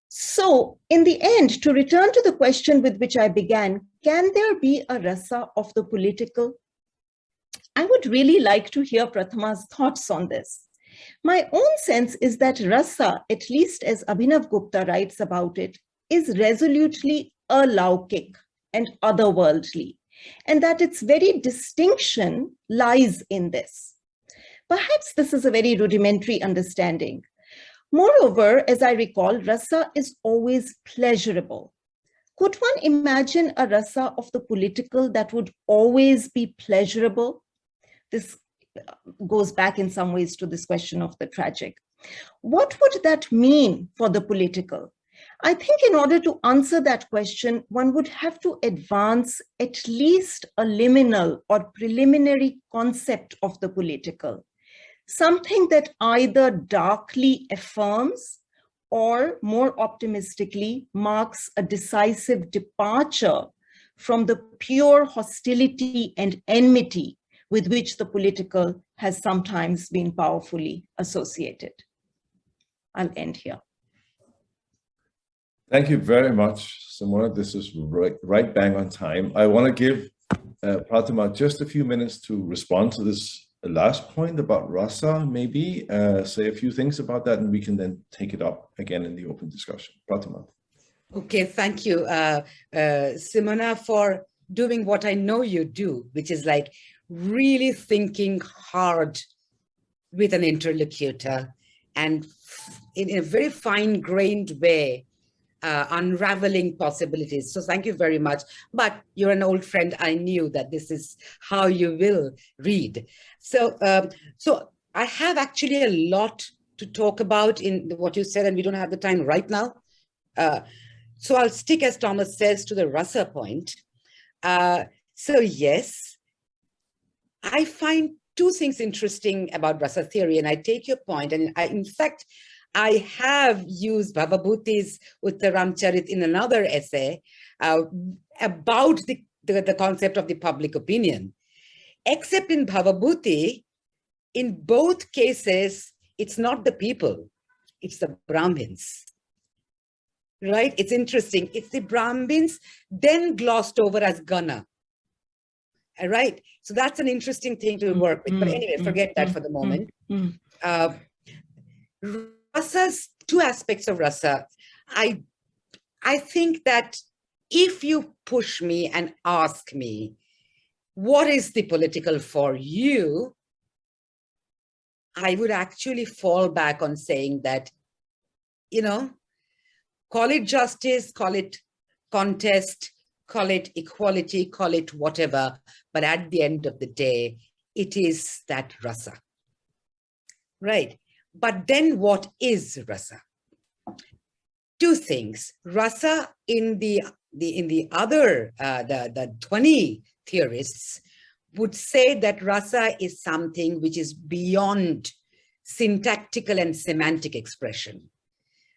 So in the end, to return to the question with which I began, can there be a rasa of the political? I would really like to hear Prathama's thoughts on this. My own sense is that rasa, at least as Abhinav Gupta writes about it, is resolutely alaukic and otherworldly, and that its very distinction lies in this. Perhaps this is a very rudimentary understanding. Moreover, as I recall, rasa is always pleasurable. Could one imagine a rasa of the political that would always be pleasurable? This uh, goes back in some ways to this question of the tragic. What would that mean for the political? I think in order to answer that question, one would have to advance at least a liminal or preliminary concept of the political, something that either darkly affirms or more optimistically marks a decisive departure from the pure hostility and enmity with which the political has sometimes been powerfully associated. I'll end here. Thank you very much, Simona. This is right, right bang on time. I want to give uh, Prathama just a few minutes to respond to this last point about rasa, maybe uh, say a few things about that, and we can then take it up again in the open discussion. Prathama. Okay, thank you, uh, uh, Simona, for doing what I know you do, which is like really thinking hard with an interlocutor and in a very fine-grained way, uh, unraveling possibilities. So thank you very much. But you're an old friend. I knew that this is how you will read. So, um, so I have actually a lot to talk about in what you said, and we don't have the time right now. Uh, so I'll stick, as Thomas says, to the Rasa point. Uh, so yes, I find two things interesting about rasa theory, and I take your point, and I, in fact, I have used Bhavabhuti's Uttaramcharit in another essay uh, about the, the, the, concept of the public opinion. Except in Bhavabhuti, in both cases, it's not the people, it's the Brahmins. Right? It's interesting. It's the Brahmins then glossed over as Gana. all right So that's an interesting thing to work with. But anyway, forget that for the moment. Uh, rasa's two aspects of rasa. I, I think that if you push me and ask me, what is the political for you? I would actually fall back on saying that, you know, call it justice, call it contest, call it equality, call it whatever. But at the end of the day, it is that rasa. Right. But then what is rasa? Two things. Rasa in the, the in the other, uh, the, the Dhwani theorists would say that rasa is something which is beyond syntactical and semantic expression,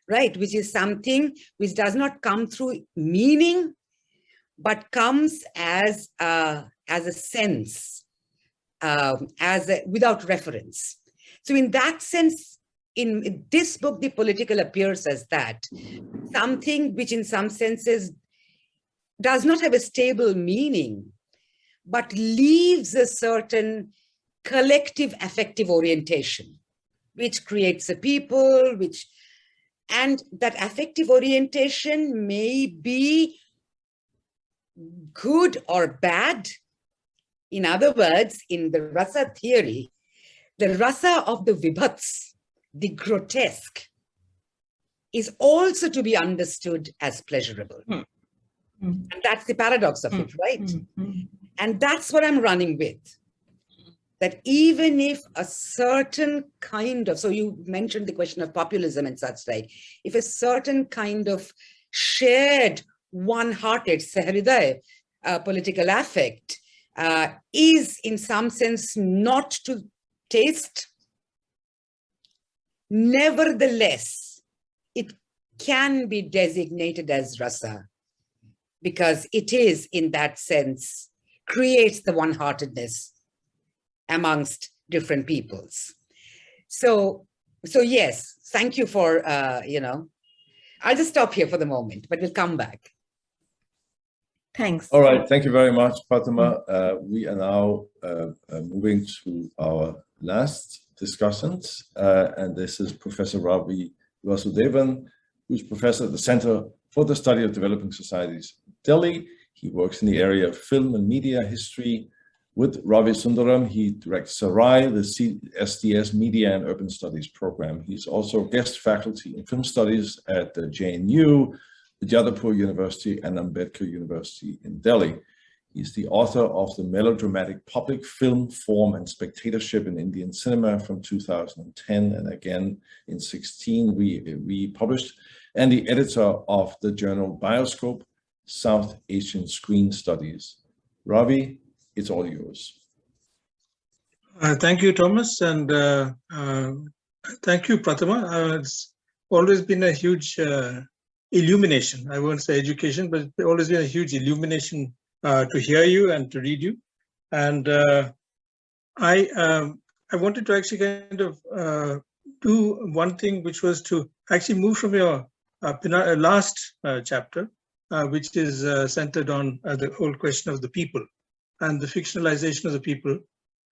right? Which is something which does not come through meaning, but comes as a, as a sense, um, as a, without reference. So in that sense, in this book, the political appears as that, something which in some senses does not have a stable meaning, but leaves a certain collective affective orientation, which creates a people, which, and that affective orientation may be good or bad. In other words, in the rasa theory, the rasa of the vibhats, the grotesque, is also to be understood as pleasurable. Mm. And that's the paradox of mm. it, right? Mm. And that's what I'm running with. That even if a certain kind of, so you mentioned the question of populism and such like, if a certain kind of shared one-hearted, sahriday, uh, political affect uh, is in some sense not to taste. Nevertheless, it can be designated as rasa because it is in that sense, creates the one-heartedness amongst different peoples. So, so yes, thank you for, uh, you know, I'll just stop here for the moment, but we'll come back. Thanks. All right, thank you very much, Fatima. Uh, we are now uh, uh, moving to our last discussions, uh, and this is Professor Ravi Vasudevan, who's professor at the Center for the Study of Developing Societies, Delhi. He works in the area of film and media history. With Ravi Sundaram, he directs Sarai, the CSDS Media and Urban Studies program. He's also guest faculty in film studies at the JNU, the Jadavpur University and Ambedkar University in Delhi. He's the author of the melodramatic public film form and spectatorship in Indian cinema from 2010 and again in 16 we, we published and the editor of the journal Bioscope, South Asian Screen Studies. Ravi, it's all yours. Uh, thank you, Thomas, and uh, uh, thank you, Prathama. Uh, it's always been a huge uh, illumination. I won't say education, but it's always been a huge illumination uh, to hear you and to read you. And I um, I wanted to actually kind of do one thing, which was to actually move from your last chapter, which is centered on the whole question of the people and the fictionalization of the people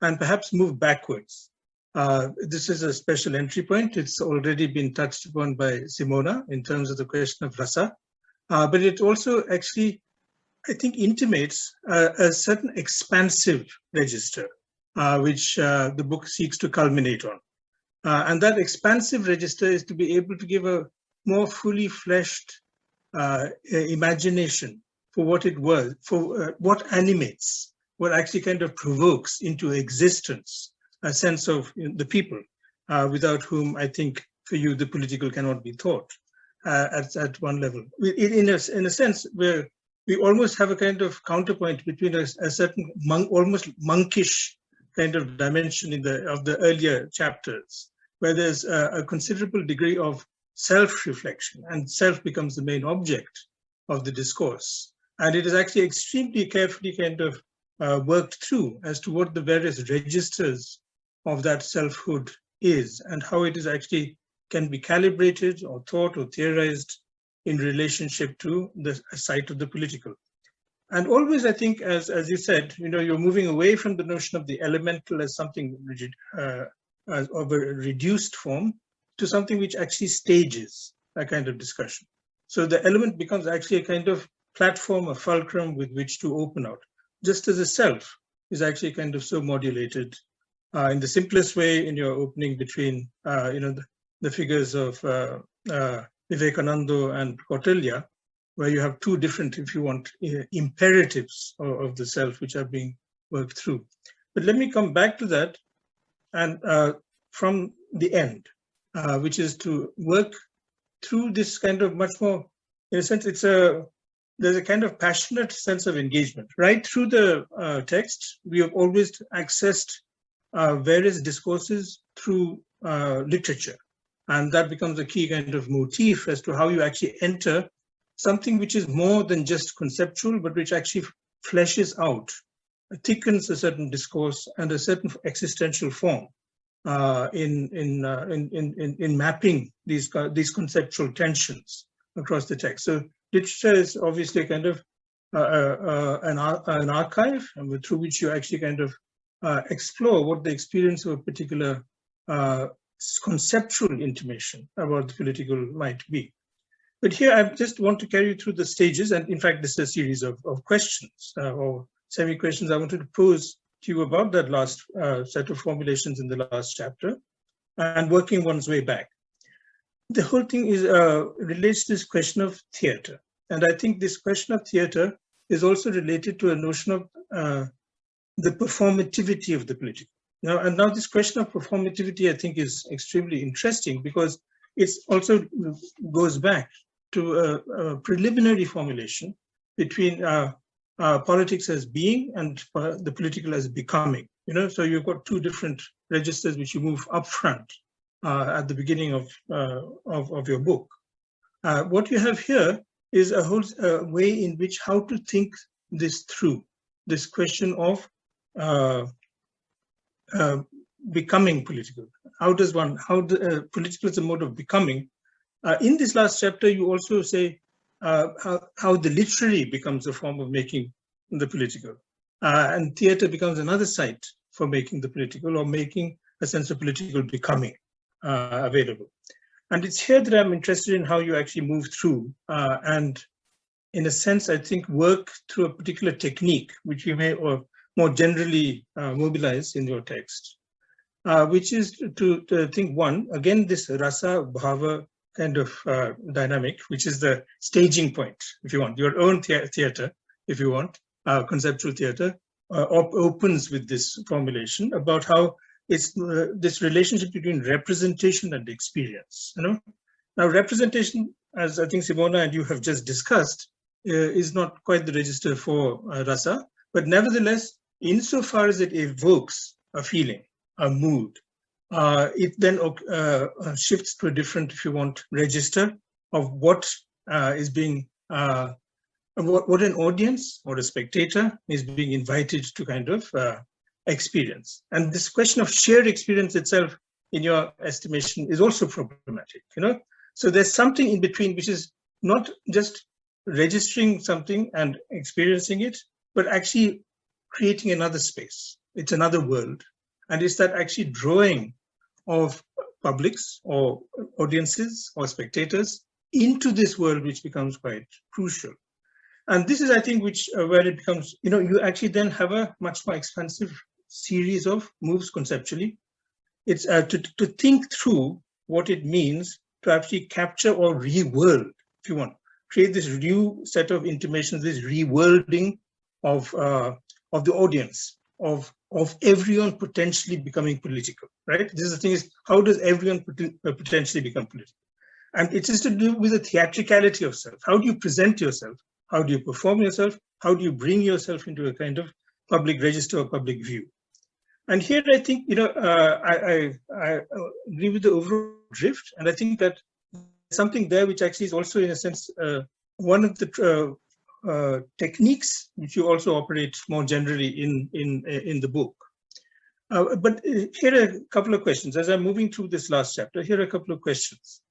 and perhaps move backwards. Uh, this is a special entry point. It's already been touched upon by Simona in terms of the question of rasa, uh, but it also actually, I think, intimates uh, a certain expansive register, uh, which uh, the book seeks to culminate on. Uh, and that expansive register is to be able to give a more fully fleshed imagination for what it was, for what animates what actually kind of provokes into existence a sense of you know, the people uh, without whom I think for you the political cannot be thought uh, at, at one level. In, a, in a sense where we almost have a kind of counterpoint between a, a certain monk, almost monkish kind of dimension in the of the earlier chapters, where there's a, a considerable degree of self-reflection and self becomes the main object of the discourse. And it is actually extremely carefully kind of uh, worked through as to what the various registers of that selfhood is and how it is actually can be calibrated or thought or theorized in relationship to the site of the political. And always, I think, as, as you said, you know, you're moving away from the notion of the elemental as something rigid, uh, as of a reduced form to something which actually stages a kind of discussion. So the element becomes actually a kind of platform, a fulcrum with which to open out just as a self is actually kind of so modulated uh, in the simplest way in your opening between, uh, you know, the, the, figures of uh, uh Vivekananda and Kautilya, where you have two different, if you want, uh, imperatives of, of, the self, which are being worked through. But let me come back to that and uh, from the end, which is to work through this kind of much more, in a sense, it's a there's a kind of passionate sense of engagement. Right through the uh, text, we have always accessed uh, various discourses through uh, literature. And that becomes a key kind of motif as to how you actually enter something which is more than just conceptual, but which actually fleshes out, thickens a certain discourse and a certain existential form uh, in, in, uh, in, in, in, mapping these, these conceptual tensions across the text. So literature is obviously kind of uh, uh, uh an, an archive through which you actually kind of uh, explore what the experience of a particular uh, conceptual intimation about the political might be. But here I just want to carry you through the stages, and in fact, this is a series of, of questions or semi-questions I wanted to pose to you about that last set of formulations in the last chapter, and working one's way back the whole thing is uh, relates to this question of theater. And I think this question of theater is also related to a notion of uh, the performativity of the political. Now, and now this question of performativity, I think, is extremely interesting because it also goes back to a, a preliminary formulation between uh, uh, politics as being and uh, the political as becoming. You know, so you've got two different registers which you move up front uh, at the beginning of, uh, of, of, your book. Uh, what you have here is a whole way in which how to think this through, this question of uh, becoming political. How does one, how the, uh, political is a mode of becoming. Uh, in this last chapter, you also say how, how the literary becomes a form of making the political. and theater becomes another site for making the political or making a sense of political becoming available. And it's here that I'm interested in how you actually move through and in a sense, I think work through a particular technique, which you may or more generally uh, mobilize in your text, uh, which is to, to, think one, again, this rasa bhava kind of uh, dynamic, which is the staging point, if you want, your own the theater, if you want, conceptual theater, op opens with this formulation about how it's uh, this relationship between representation and experience, you know? Now, representation, as I think Simona and you have just discussed, uh, is not quite the register for uh, rasa, but nevertheless, insofar as it evokes a feeling, a mood, uh, it then shifts to a different, if you want, register of what is being what, what an audience or a spectator is being invited to kind of uh, experience. And this question of shared experience itself, in your estimation, is also problematic, you know? So there's something in between which is not just registering something and experiencing it, but actually creating another space. It's another world. And it's that actually drawing of publics or audiences or spectators into this world, which becomes quite crucial. And this is, I think, which uh, where it becomes, you know, you actually then have a much more expansive series of moves conceptually. It's uh, to, to think through what it means to actually capture or re-world, if you want, create this new set of intimations, this reworlding of uh, of the audience, of of everyone potentially becoming political, right? This is the thing is, how does everyone uh, potentially become political? And it is to do with the theatricality of self. How do you present yourself? How do you perform yourself? How do you bring yourself into a kind of public register or public view? And here I think, you know, uh, I, I, I agree with the overall drift. And I think that something there which actually is also in a sense uh, one of the uh, uh, techniques which you also operate more generally in in in the book. Uh, but uh, here are a couple of questions as I'm moving through this last chapter. Here are a couple of questions.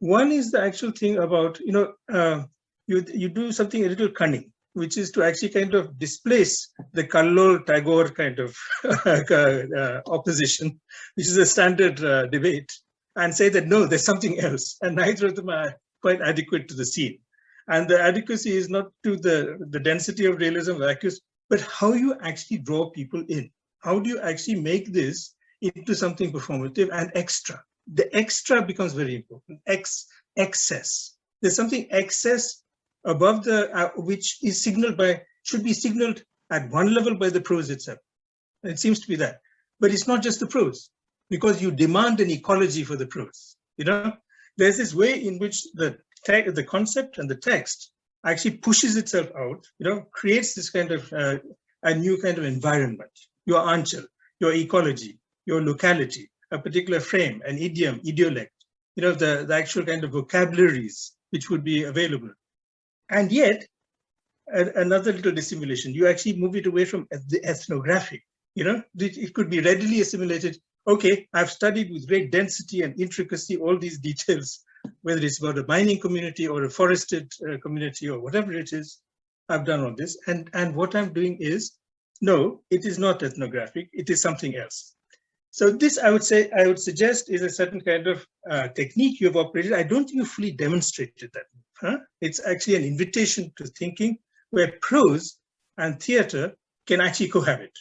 One is the actual thing about you know uh, you you do something a little cunning, which is to actually kind of displace the Kallol Tagore kind of [LAUGHS] opposition, which is a standard debate, and say that no, there's something else, and neither of them are quite adequate to the scene. And the adequacy is not to the, the density of realism vacuous, but how you actually draw people in. How do you actually make this into something performative and extra? The extra becomes very important, Ex, excess. There's something excess above the, uh, which is signaled by, should be signaled at one level by the prose itself. It seems to be that. But it's not just the prose because you demand an ecology for the prose. You know, there's this way in which the the concept and the text actually pushes itself out, you know, creates this kind of uh, a new kind of environment. Your anchal, your ecology, your locality, a particular frame, an idiom, idiolect, you know, the, the actual kind of vocabularies which would be available. And yet, another little dissimulation, you actually move it away from the ethnographic, you know, it could be readily assimilated okay, I've studied with great density and intricacy all these details, whether it's about a mining community or a forested uh, community or whatever it is, I've done all this. And, and what I'm doing is, no, it is not ethnographic, it is something else. So this, I would say, I would suggest is a certain kind of uh, technique you have operated. I don't think you fully demonstrated that. Huh? It's actually an invitation to thinking where prose and theater can actually cohabit.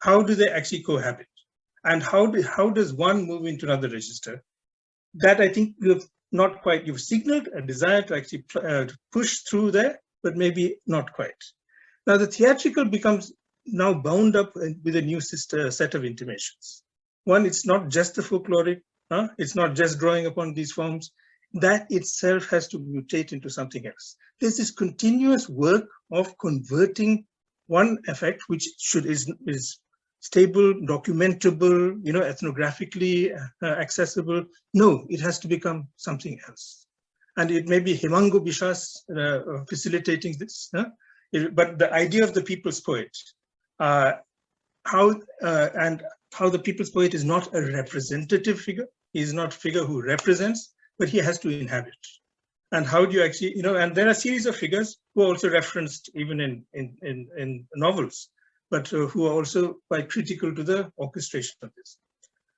How do they actually cohabit? and how do, how does one move into another register? That I think you've not quite, you've signaled a desire to actually uh, push through there, but maybe not quite. Now the theatrical becomes now bound up with a new sister, set of intimations. One, it's not just the folkloric, huh? it's not just drawing upon these forms, that itself has to mutate into something else. There's this continuous work of converting one effect, which should is, is stable, documentable, you know, ethnographically uh, accessible. No, it has to become something else. And it may be Hemanga Biswas uh, facilitating this. Huh? It, but the idea of the people's poet, uh, how uh, and how the people's poet is not a representative figure. He is not figure who represents, but he has to inhabit. And how do you actually, you know, and there are series of figures who are also referenced even in, in, in, in novels, but uh, who are also quite critical to the orchestration of this.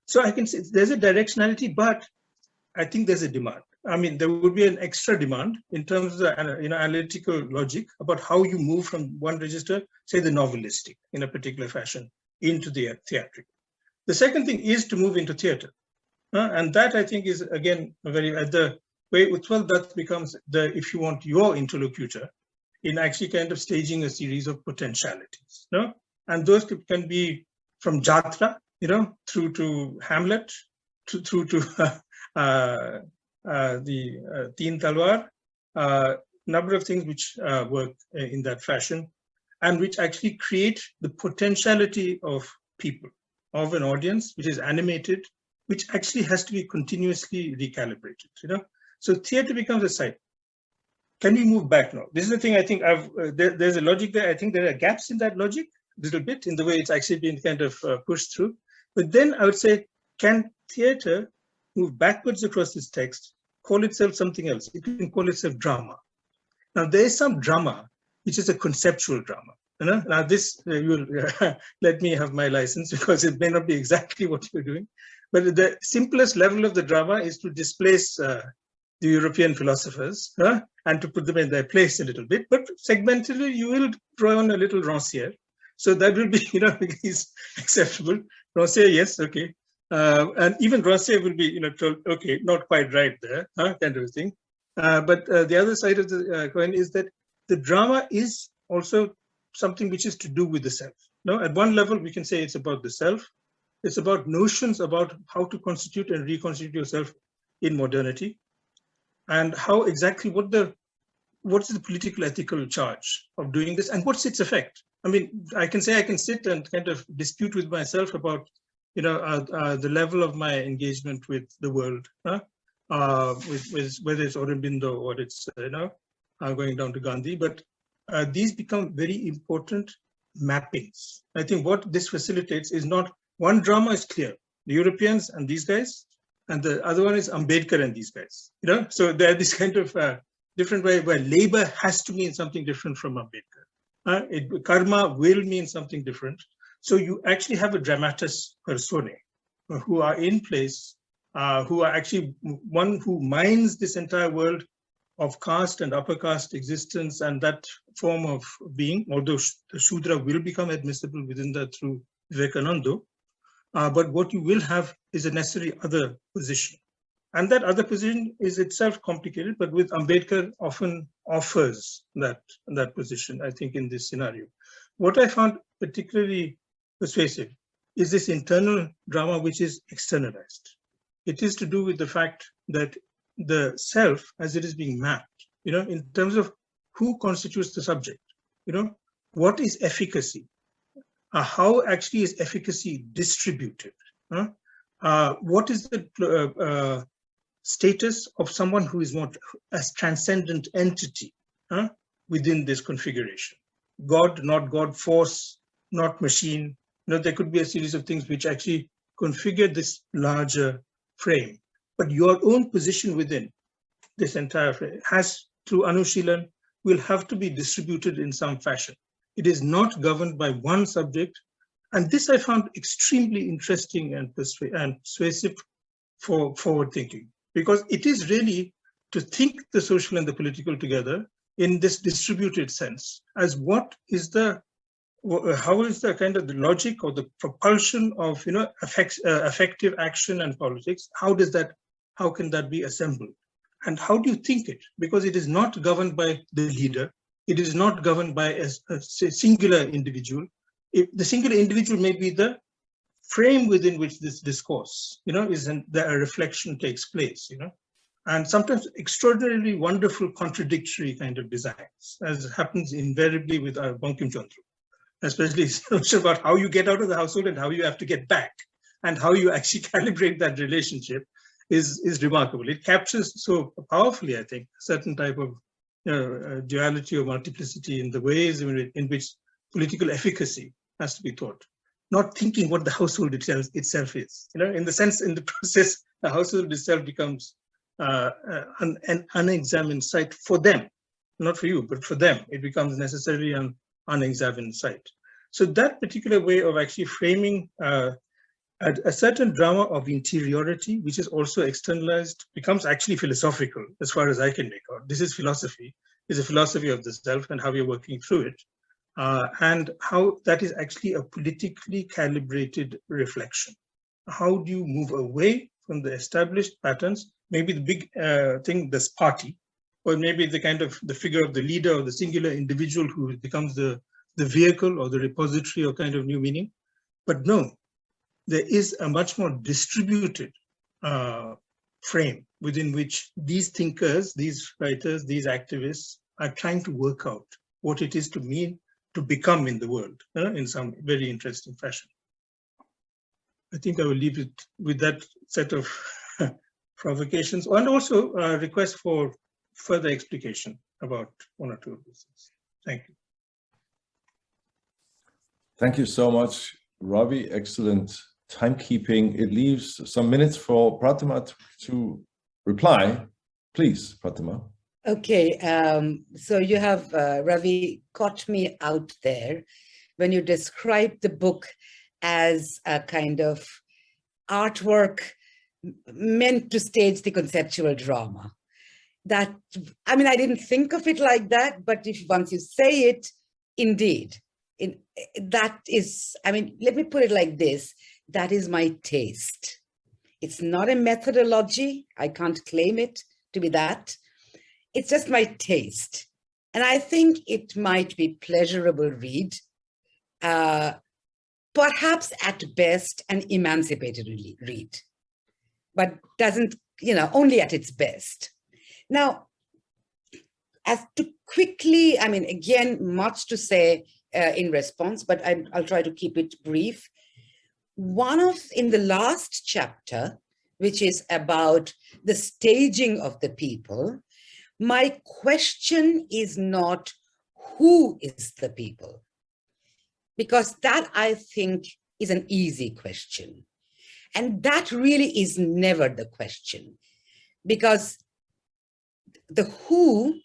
So I can say there's a directionality, but I think there's a demand. I mean, there would be an extra demand in terms of the you know, analytical logic about how you move from one register, say the novelistic in a particular fashion, into the theatrical. The second thing is to move into theater. Uh, and that I think is again very at the way Utpal Dutt becomes the, if you want, your interlocutor in actually kind of staging a series of potentialities. No? And those can be from Jatra, you know, through to Hamlet, to, through to [LAUGHS] uh, uh, the uh, Tiner Talwar, uh, number of things which uh, work in that fashion and which actually create the potentiality of people, of an audience, which is animated, which actually has to be continuously recalibrated, you know. So theater becomes a site. Can we move back now? This is the thing I think I've, uh, there, there's a logic there. I think there are gaps in that logic little bit in the way it's actually been kind of uh, pushed through. But then I would say, can theater move backwards across this text, call itself something else? It can call itself drama. Now there is some drama, which is a conceptual drama. You know? Now this, uh, you'll uh, [LAUGHS] let me have my license [LAUGHS] because it may not be exactly what you're doing. But the simplest level of the drama is to displace uh, the European philosophers huh? and to put them in their place a little bit. But segmentally, you will draw on a little Rancière. So that will be, [LAUGHS] you know, is acceptable. Rancière, yes, okay. Uh, and even Rancière will be, you know, told, okay, not quite right there, huh? kind of thing. Uh, but uh, the other side of the uh, coin is that the drama is also something which is to do with the self. No, at one level, we can say it's about the self. It's about notions about how to constitute and reconstitute yourself in modernity and how exactly what the what's the political ethical charge of doing this and what's its effect i mean i can say i can sit and kind of dispute with myself about you know uh, uh, the level of my engagement with the world huh? uh, with, with, whether it's Aurobindo or it's uh, you know uh, going down to Gandhi but uh, these become very important mappings i think what this facilitates is not one drama is clear the Europeans and these guys and the other one is Ambedkar and these guys. You know, so they're this kind of different way where labor has to mean something different from Ambedkar. Uh, it, karma will mean something different. So you actually have a dramatis personae who are in place, uh, who are actually one who minds this entire world of caste and upper caste existence and that form of being, although the Shudra will become admissible within that through Vivekananda, uh, but what you will have is a necessary other position. And that other position is itself complicated, but with Ambedkar often offers that, that position, I think, in this scenario. What I found particularly persuasive is this internal drama which is externalized. It is to do with the fact that the self, as it is being mapped, you know, in terms of who constitutes the subject, you know, what is efficacy? uh, how actually is efficacy distributed? Huh? Uh, what is the uh, uh, status of someone who is not as transcendent entity huh, within this configuration? God, not God, force, not machine. You know, there could be a series of things which actually configure this larger frame. But your own position within this entire frame has, through Anushilan, will have to be distributed in some fashion. It is not governed by one subject. And this I found extremely interesting and, persu and persuasive for forward thinking, because it is really to think the social and the political together in this distributed sense as what is the how is the kind of the logic or the propulsion of you know effects, uh, effective action and politics how does that how can that be assembled? And how do you think it? Because it is not governed by the leader. It is not governed by a, a singular individual. If the singular individual may be the frame within which this discourse, you know, is that a reflection takes place, you know, and sometimes extraordinarily wonderful contradictory kind of designs, as happens invariably with our Bankim Chandra, especially [LAUGHS] about how you get out of the household and how you have to get back and how you actually [LAUGHS] calibrate that relationship is, is remarkable. It captures so powerfully, I think, a certain type of you know, uh, duality or multiplicity in the ways in, in which political efficacy has to be taught. Not thinking what the household itself, itself is. You know, in the sense, in the process, the household itself becomes uh, uh, an, an, unexamined site for them, not for you, but for them. It becomes necessarily an unexamined site. So that particular way of actually framing uh, a, a, certain drama of interiority, which is also externalized, becomes actually philosophical as far as I can make out. This is philosophy, is a philosophy of the self and how we are working through it. Uh, and how that is actually a politically calibrated reflection. How do you move away from the established patterns? Maybe the big uh, thing, this party, or maybe the kind of the figure of the leader or the singular individual who becomes the, the vehicle or the repository of kind of new meaning. But no, there is a much more distributed uh, frame within which these thinkers, these writers, these activists are trying to work out what it is to mean to become in the world uh, in some very interesting fashion. I think I will leave it with that set of [LAUGHS] provocations and also a request for further explication about one or two of these things. Thank you. Thank you so much, Ravi. Excellent timekeeping. It leaves some minutes for Prathama to, reply. Please, Prathama. Okay, um, so you have, uh, Ravi, caught me out there when you described the book as a kind of artwork meant to stage the conceptual drama. That, I mean, I didn't think of it like that, but if once you say it, indeed, in, that is, I mean, let me put it like this, that is my taste. It's not a methodology. I can't claim it to be that. It's just my taste. And I think it might be pleasurable read, uh, perhaps at best an emancipated read, but doesn't, you know, only at its best. Now, as to quickly, I mean, again, much to say uh, in response, but I, I'll try to keep it brief one of in the last chapter, which is about the staging of the people, my question is not who is the people? Because that I think is an easy question. And that really is never the question because the who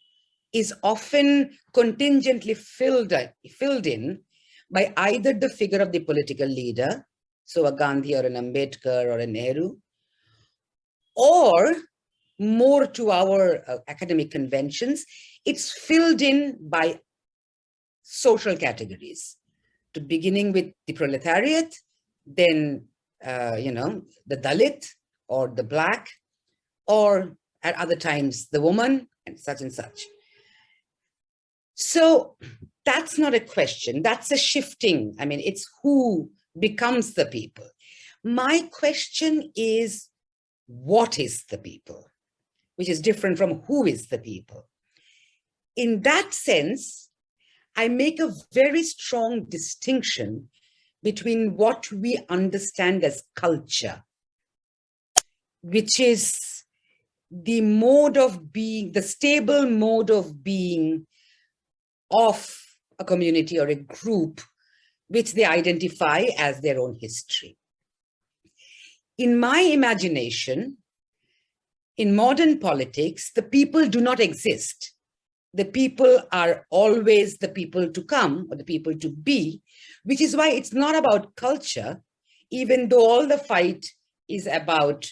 is often contingently filled, filled in by either the figure of the political leader so a Gandhi or an Ambedkar or a Nehru, or more to our uh, academic conventions, it's filled in by social categories, to beginning with the proletariat, then, uh, you know, the Dalit or the Black, or at other times, the woman and such and such. So that's not a question, that's a shifting. I mean, it's who becomes the people. My question is, what is the people? Which is different from who is the people. In that sense, I make a very strong distinction between what we understand as culture, which is the mode of being, the stable mode of being of a community or a group which they identify as their own history. In my imagination, in modern politics, the people do not exist. The people are always the people to come or the people to be, which is why it's not about culture, even though all the fight is about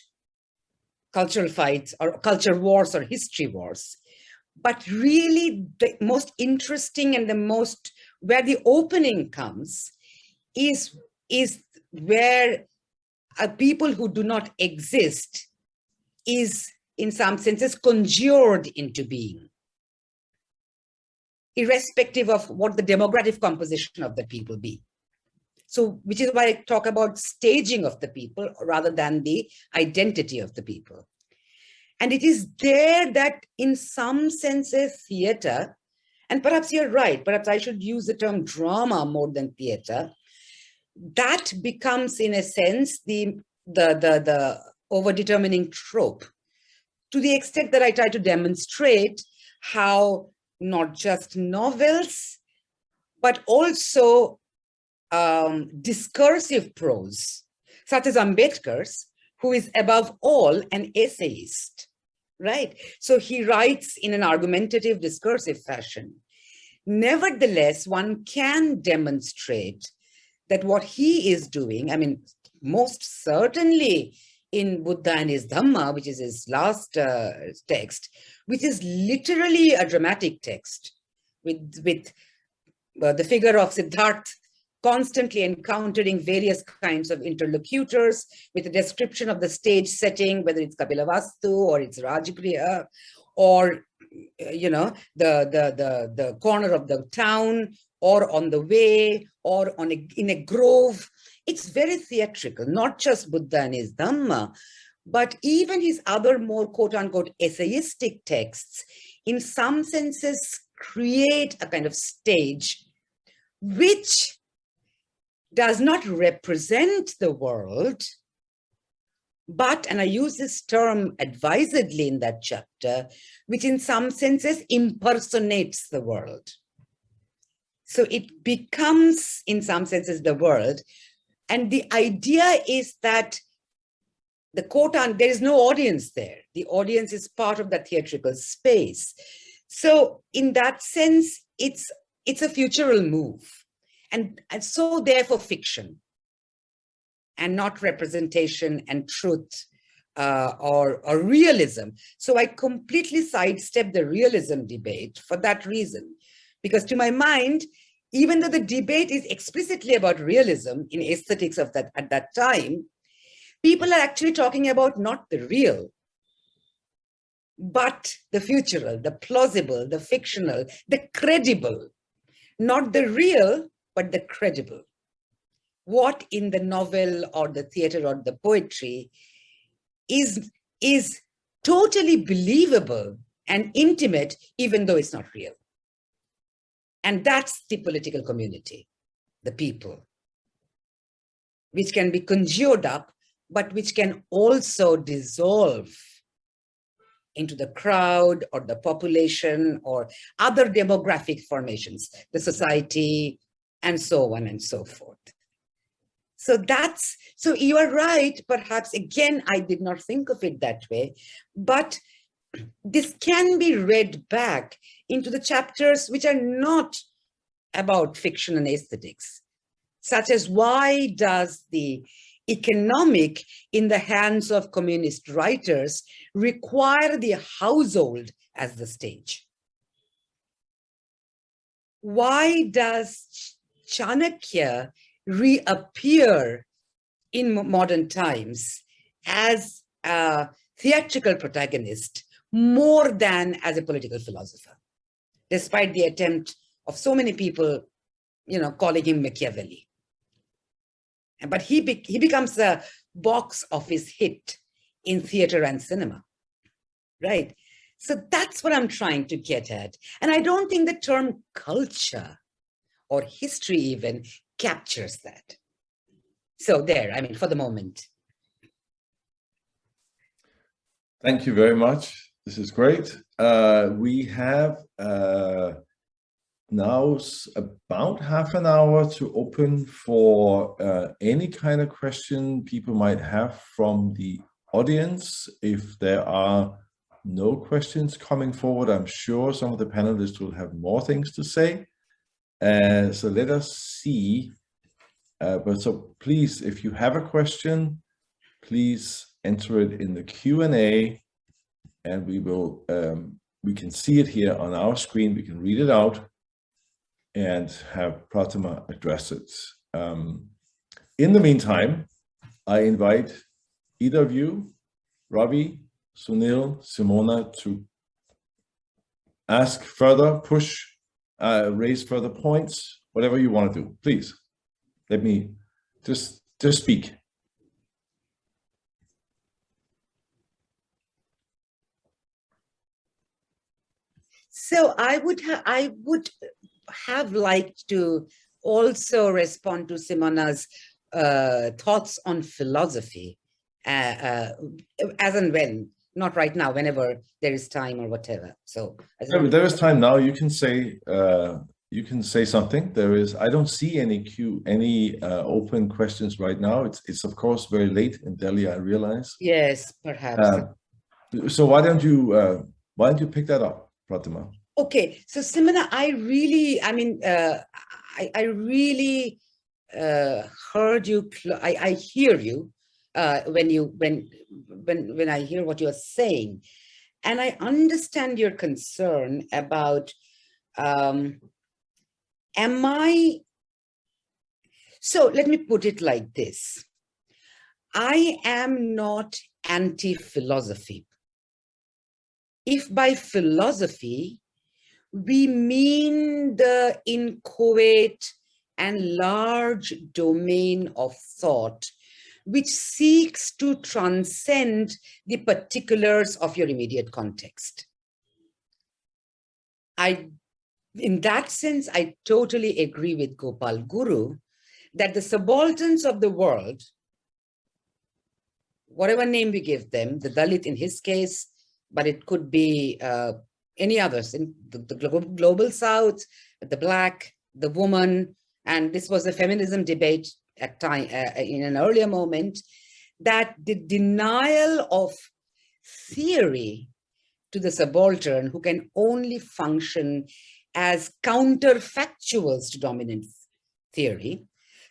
cultural fights or culture wars or history wars. But really the most interesting and the most where the opening comes is, is where a people who do not exist is in some senses conjured into being irrespective of what the demographic composition of the people be. So, which is why I talk about staging of the people rather than the identity of the people. And it is there that in some senses theater and perhaps you're right, perhaps I should use the term drama more than theater. That becomes, in a sense, the, the, the, the over determining trope to the extent that I try to demonstrate how not just novels, but also um, discursive prose, such as Ambedkar's, who is above all an essayist, right? So he writes in an argumentative discursive fashion. Nevertheless, one can demonstrate that what he is doing, I mean, most certainly in Buddha and his Dhamma, which is his last uh, text, which is literally a dramatic text with, with uh, the figure of Siddhartha constantly encountering various kinds of interlocutors with a description of the stage setting, whether it's Kapilavastu or it's Rajagriha or, you know, the, the, the, the corner of the town or on the way or on a, in a grove. It's very theatrical, not just Buddha and his Dhamma, but even his other more quote unquote essayistic texts, in some senses, create a kind of stage which does not represent the world, but, and I use this term advisedly in that chapter, which in some senses impersonates the world. So it becomes, in some senses, the world. And the idea is that the quote on, there is no audience there. The audience is part of the theatrical space. So in that sense, it's, it's a futural move. And, and so therefore fiction and not representation and truth uh, or, or realism. So I completely sidestep the realism debate for that reason, because to my mind, even though the debate is explicitly about realism in aesthetics of that at that time, people are actually talking about not the real, but the futural, the plausible, the fictional, the credible, not the real, but the credible. What in the novel or the theater or the poetry is, is totally believable and intimate, even though it's not real. And that's the political community, the people, which can be conjured up, but which can also dissolve into the crowd or the population or other demographic formations, the society, and so on and so forth. So that's, so you are right, perhaps again, I did not think of it that way, but this can be read back into the chapters which are not about fiction and aesthetics, such as why does the economic in the hands of communist writers require the household as the stage? Why does Chanakya reappear in modern times as a theatrical protagonist more than as a political philosopher, despite the attempt of so many people, you know, calling him Machiavelli. But he, be he becomes a box office hit in theater and cinema, right? So that's what I'm trying to get at. And I don't think the term culture or history even captures that. So there, I mean, for the moment. Thank you very much. This is great. Uh, we have uh, now about half an hour to open for uh, any kind of question people might have from the audience. If there are no questions coming forward, I'm sure some of the panelists will have more things to say. And so let us see. Uh, but so please, if you have a question, please enter it in the Q&A and we will, um, we can see it here on our screen. We can read it out and have Prathama address it. Um, in the meantime, I invite either of you, Ravi, Sunil, Simona, to ask further, push uh, raise further points, whatever you want to do, please. Let me just just speak. So I would have I would have liked to also respond to Simona's uh, thoughts on philosophy uh, uh, as and when, not right now, whenever there is time or whatever. So yeah, there is time now. You can say uh, you can say something. There is. I don't see any queue, any uh, open questions right now. It's it's of course very late in Delhi. I realize. Yes, perhaps. Uh, so why don't you uh, why don't you pick that up, Prathama? Okay, so Simona, I really, I mean, uh, I, I really uh, heard you, I, I hear you uh, when you, when, when, when I hear what you're saying. And I understand your concern about, um, am I, so let me put it like this. I am not anti-philosophy. If by philosophy, we mean the inchoate and large domain of thought, which seeks to transcend the particulars of your immediate context. I, in that sense, I totally agree with Gopal Guru that the subalterns of the world, whatever name we give them, the Dalit in his case, but it could be uh, any others in the, the global south, the black, the woman, and this was a feminism debate at time uh, in an earlier moment, that the denial of theory to the subaltern who can only function as counterfactuals to dominant theory.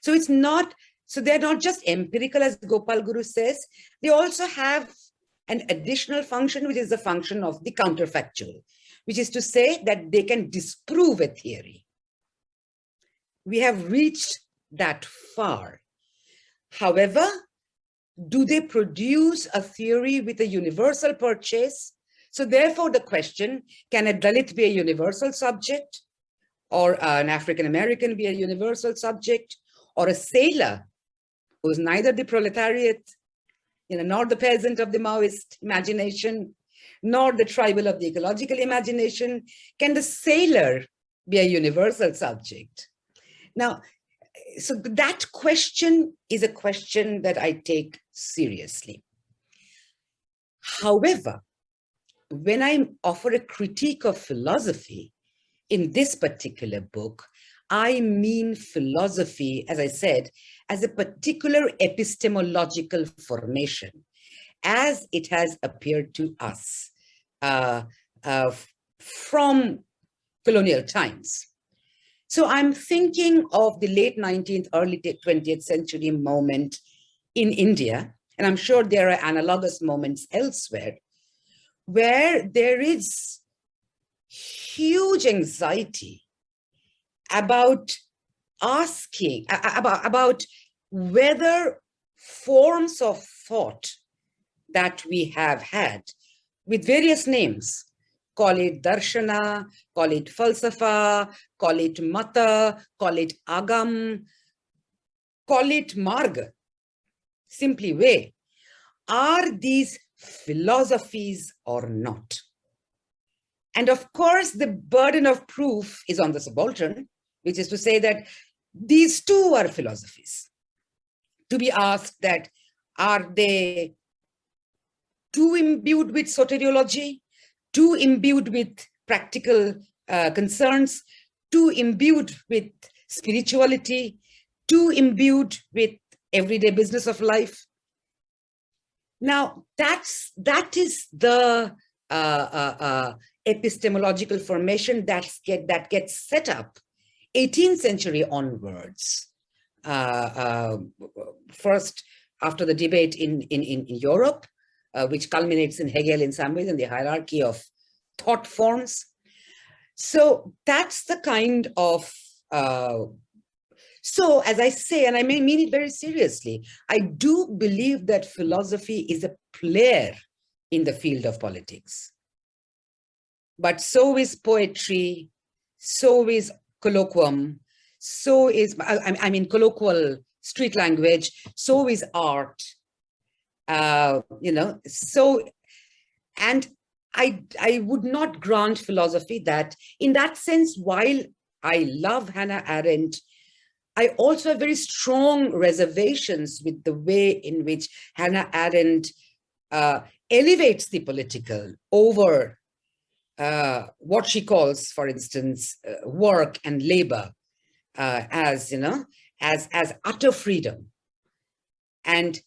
So it's not, so they're not just empirical as Gopal Guru says, they also have an additional function, which is the function of the counterfactual which is to say that they can disprove a theory. We have reached that far. However, do they produce a theory with a universal purchase? So therefore the question, can a Dalit be a universal subject? Or an African-American be a universal subject? Or a sailor who's neither the proletariat, you know, nor the peasant of the Maoist imagination, nor the tribal of the ecological imagination. Can the sailor be a universal subject? Now, so that question is a question that I take seriously. However, when I offer a critique of philosophy in this particular book, I mean philosophy, as I said, as a particular epistemological formation as it has appeared to us uh, uh, from colonial times. So I'm thinking of the late 19th, early 20th century moment in India, and I'm sure there are analogous moments elsewhere, where there is huge anxiety about asking, about, about whether forms of thought that we have had with various names. Call it darshana, call it falsafa, call it mata, call it agam, call it marg, simply way. Are these philosophies or not? And of course, the burden of proof is on the subaltern, which is to say that these two are philosophies. To be asked that, are they too imbued with soteriology, too imbued with practical uh, concerns, too imbued with spirituality, too imbued with everyday business of life. Now, that's, that is the uh, uh, uh epistemological formation that's get, that gets set up 18th century onwards. Uh, uh, first, after the debate in, in, in Europe, uh, which culminates in Hegel in some ways in the hierarchy of thought forms. So that's the kind of, uh, so as I say, and I may mean it very seriously, I do believe that philosophy is a player in the field of politics. But so is poetry, so is colloquium, so is, I, I mean, colloquial street language, so is art, uh, you know, so, and I, I would not grant philosophy that in that sense, while I love Hannah Arendt, I also have very strong reservations with the way in which Hannah Arendt uh, elevates the political over uh, what she calls, for instance, uh, work and labor uh, as, you know, as, as utter freedom. And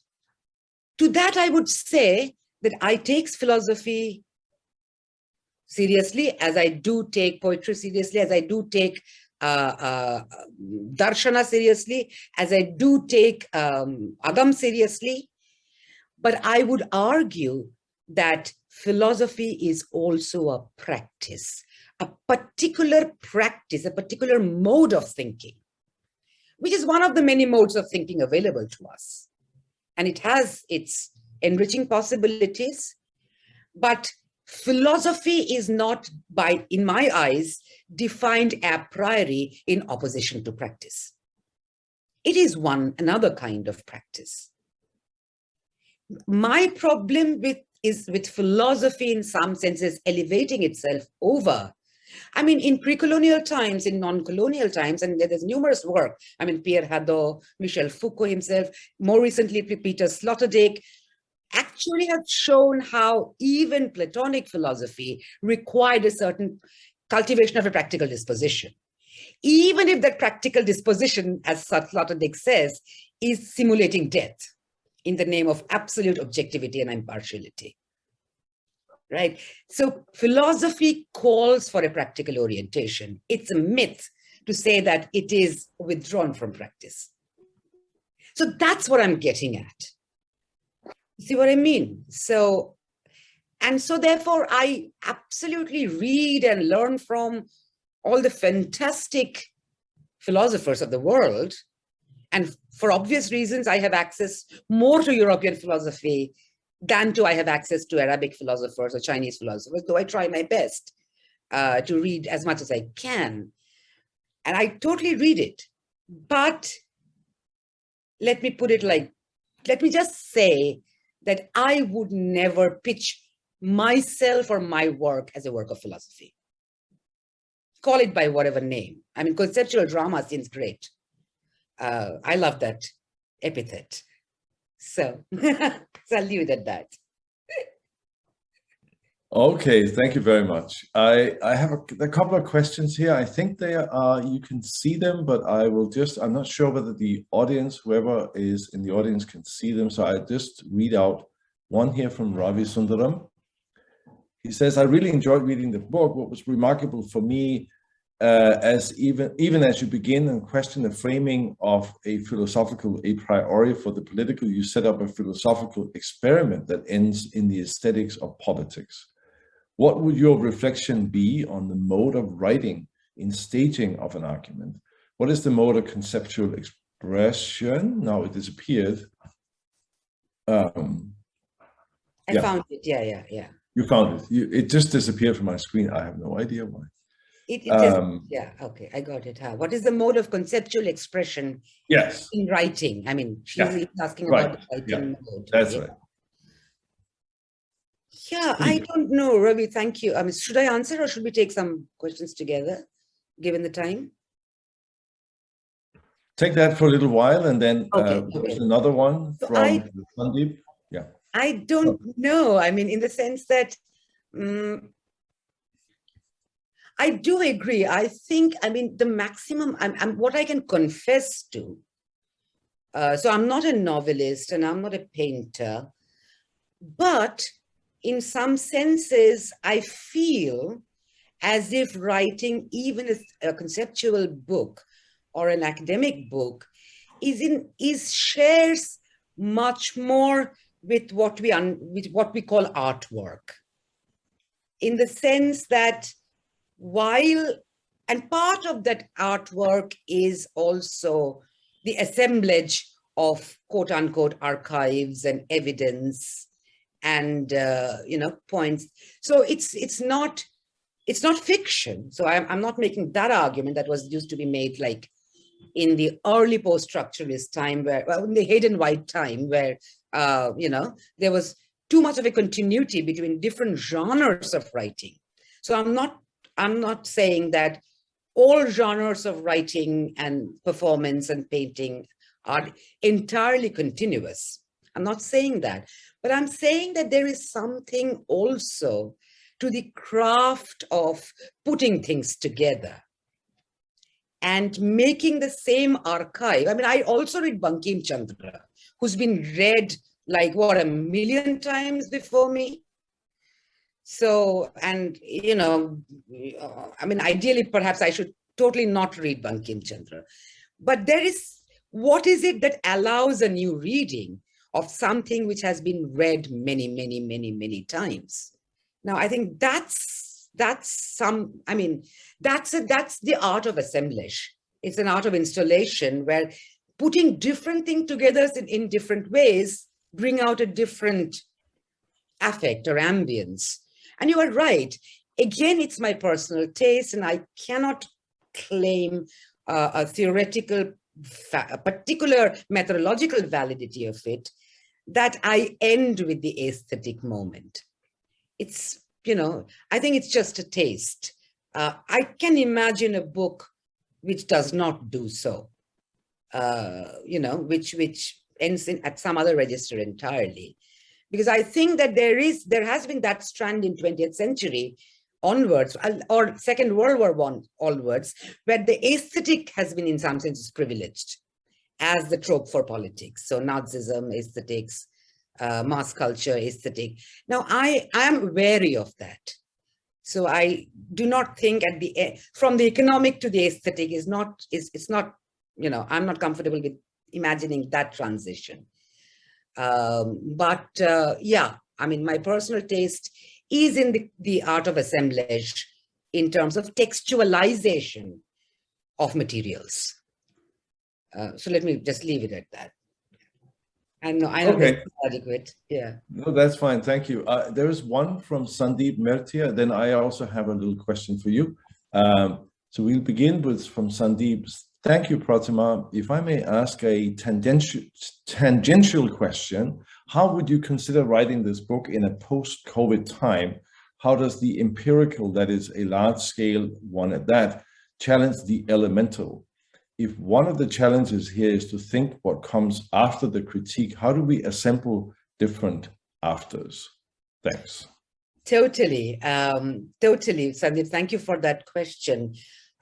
to that, I would say that I take philosophy seriously, as I do take poetry seriously, as I do take uh, uh, darshana seriously, as I do take um, Agam seriously. But I would argue that philosophy is also a practice, a particular practice, a particular mode of thinking, which is one of the many modes of thinking available to us. And it has its enriching possibilities, but philosophy is not by, in my eyes, defined a priori in opposition to practice. It is one another kind of practice. My problem with is with philosophy in some senses elevating itself over I mean, in pre-colonial times, in non-colonial times, and there's numerous work. I mean, Pierre Hadot, Michel Foucault himself, more recently, Peter Sloterdijk, actually have shown how even Platonic philosophy required a certain cultivation of a practical disposition. Even if that practical disposition, as Sloterdijk says, is simulating death in the name of absolute objectivity and impartiality right? So philosophy calls for a practical orientation. It's a myth to say that it is withdrawn from practice. So that's what I'm getting at. See what I mean? So, and so therefore I absolutely read and learn from all the fantastic philosophers of the world. And for obvious reasons, I have access more to European philosophy than do I have access to Arabic philosophers or Chinese philosophers, though I try my best uh, to read as much as I can. And I totally read it. But let me put it like, let me just say that I would never pitch myself or my work as a work of philosophy. Call it by whatever name. I mean, conceptual drama seems great. Uh, I love that epithet. [LAUGHS] So, I'll leave it at that. Okay, thank you very much. I, I have a, a, couple of questions here. I think they are, you can see them, but I will just, I'm not sure whether the audience, whoever is in the audience can see them. So I just read out one here from Ravi Sundaram. He says, I really enjoyed reading the book. What was remarkable for me uh, as even even as you begin and question the framing of a philosophical a priori for the political, you set up a philosophical experiment that ends in the aesthetics of politics. What would your reflection be on the mode of writing in staging of an argument? What is the mode of conceptual expression? Now it disappeared. Um, I yeah. found it. Yeah, yeah, yeah. You found it. You, it just disappeared from my screen. I have no idea why. It, it um, is, yeah, okay, I got it. Huh? What is the mode of conceptual expression yes. in writing? I mean, she's yeah. asking right. about the writing yeah. mode. That's right. Yeah, I don't know, Ravi, thank you. I mean, should I answer or should we take some questions together, given the time? Take that for a little while and then okay, uh, okay. another one so from I, Sandeep. Yeah. I don't know. I mean, in the sense that um, I do agree. I think, I mean, the maximum, I'm, I'm what I can confess to. Uh, so I'm not a novelist and I'm not a painter, but in some senses, I feel as if writing even a, a conceptual book or an academic book is in is shares much more with what we un, with what we call artwork in the sense that while, and part of that artwork is also the assemblage of quote unquote archives and evidence and, uh, you know, points. So it's, it's not, it's not fiction. So I'm, I'm not making that argument that was used to be made like in the early post-structuralist time where, well, in the Hayden White time where, uh, you know, there was too much of a continuity between different genres of writing. So I'm not I'm not saying that all genres of writing and performance and painting are entirely continuous. I'm not saying that, but I'm saying that there is something also to the craft of putting things together and making the same archive. I mean, I also read Bankim Chandra, who's been read like what a million times before me. So, and you know, I mean, ideally, perhaps I should totally not read Bankim Chandra, but there is, what is it that allows a new reading of something which has been read many, many, many, many times? Now, I think that's, that's some, I mean, that's, a, that's the art of assemblage. It's an art of installation where putting different things together in, in different ways bring out a different affect or ambience. And you are right. Again, it's my personal taste and I cannot claim uh, a theoretical, a particular methodological validity of it that I end with the aesthetic moment. It's, you know, I think it's just a taste. Uh, I can imagine a book which does not do so, uh, you know, which, which ends in, at some other register entirely. Because I think that there is, there has been that strand in 20th century onwards or Second World War One onwards, where the aesthetic has been in some senses privileged as the trope for politics. So Nazism, aesthetics, uh, mass culture, aesthetic. Now I, I am wary of that. So I do not think at the from the economic to the aesthetic is not is it's not you know I'm not comfortable with imagining that transition. Um, but uh, yeah, I mean, my personal taste is in the, the art of assemblage in terms of textualization of materials. Uh, so let me just leave it at that. I know, I know Okay. that's adequate. Yeah. No, that's fine. Thank you. Uh, there is one from Sandeep Mertia. Then I also have a little question for you. Um, so we'll begin with from Sandeep. Thank you, Prathama. If I may ask a tangential, question, how would you consider writing this book in a post-COVID time? How does the empirical, that is a large scale one at that, challenge the elemental? If one of the challenges here is to think what comes after the critique, how do we assemble different afters? Thanks. Totally, um, totally, Sandeep. Thank you for that question.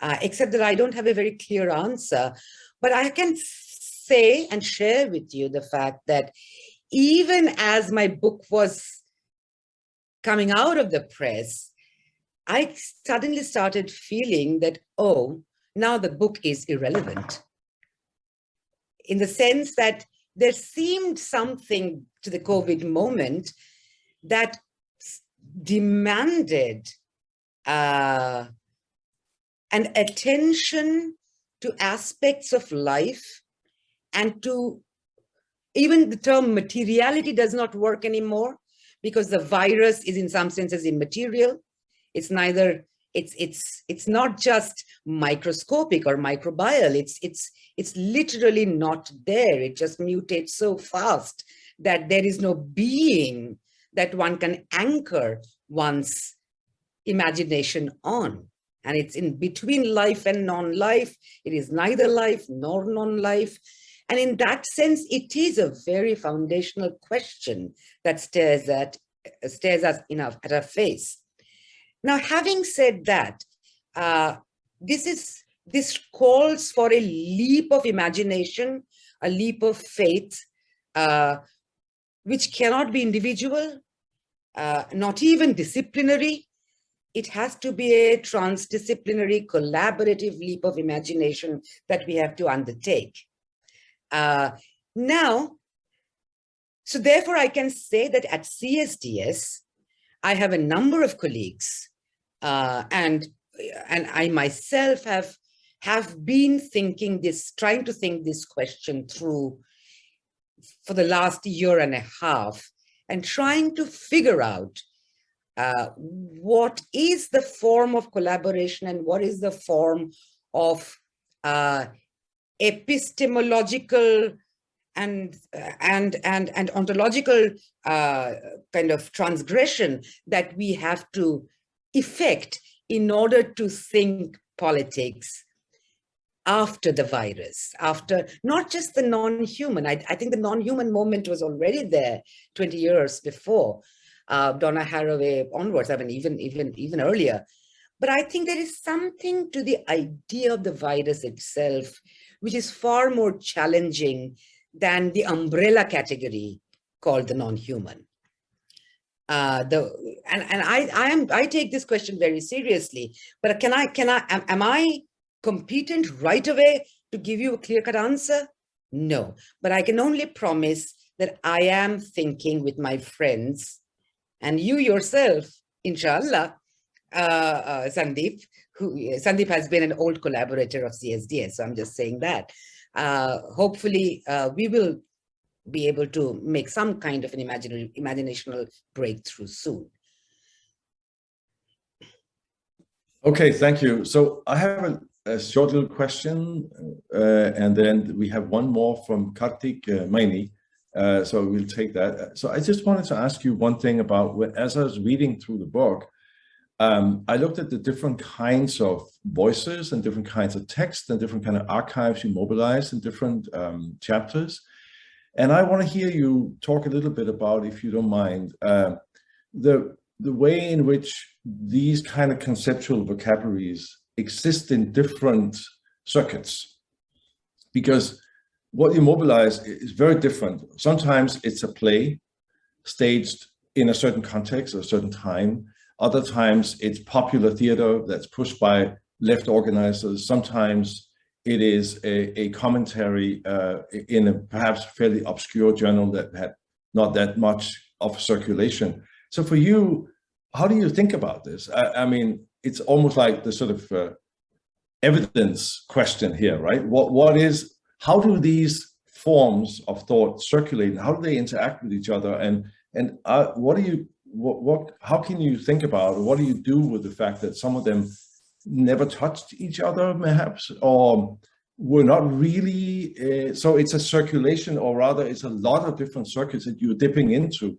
Uh, except that I don't have a very clear answer, but I can say and share with you the fact that even as my book was coming out of the press, I suddenly started feeling that, oh, now the book is irrelevant. In the sense that there seemed something to the COVID moment that demanded uh, an attention to aspects of life and to even the term materiality does not work anymore because the virus is in some senses immaterial. It's neither, it's, it's, it's not just microscopic or microbial. It's, it's, it's literally not there. It just mutates so fast that there is no being that one can anchor one's imagination on. And it's in between life and non-life. It is neither life nor non-life. And in that sense, it is a very foundational question that stares at stares us in our, at our face. Now, having said that, uh, this is this calls for a leap of imagination, a leap of faith, uh, which cannot be individual, uh, not even disciplinary. It has to be a transdisciplinary, collaborative leap of imagination that we have to undertake. Uh, now, so therefore I can say that at CSDS, I have a number of colleagues uh, and, and I myself have, have been thinking this, trying to think this question through for the last year and a half and trying to figure out uh, what is the form of collaboration and what is the form of uh, epistemological and and and and ontological uh, kind of transgression that we have to effect in order to think politics after the virus, after not just the non-human. I, I, think the non-human moment was already there 20 years before uh, Donna Haraway onwards, I mean, even, even, even earlier. But I think there is something to the idea of the virus itself, which is far more challenging than the umbrella category called the non-human. Uh, the and and I I am I take this question very seriously. But can I can I am, am I competent right away to give you a clear-cut answer? No, but I can only promise that I am thinking with my friends and you yourself, inshallah, uh, uh, Sandeep, who Sandeep has been an old collaborator of CSDS, so I'm just saying that. Uh, hopefully, uh, we will be able to make some kind of an imaginary, imaginational breakthrough soon. Okay, thank you. So I have a, a short little question, uh, and then we have one more from Kartik uh, Maini. Uh, so we'll take that. So I just wanted to ask you one thing about, as I was reading through the book, um, I looked at the different kinds of voices and different kinds of text and different kind of archives you mobilize in different um, chapters. And I want to hear you talk a little bit about, if you don't mind, uh, the, the way in which these kind of conceptual vocabularies exist in different circuits. Because what you mobilize is very different. Sometimes it's a play staged in a certain context or a certain time. Other times it's popular theater that's pushed by left organizers. Sometimes it is a, a commentary uh, in a perhaps fairly obscure journal that had not that much of circulation. So for you, how do you think about this? I, I mean, it's almost like the sort of uh, evidence question here, right? What What is how do these forms of thought circulate? How do they interact with each other? And and uh, what do you what, what how can you think about what do you do with the fact that some of them never touched each other perhaps? Or were not really uh, so it's a circulation or rather it's a lot of different circuits that you're dipping into.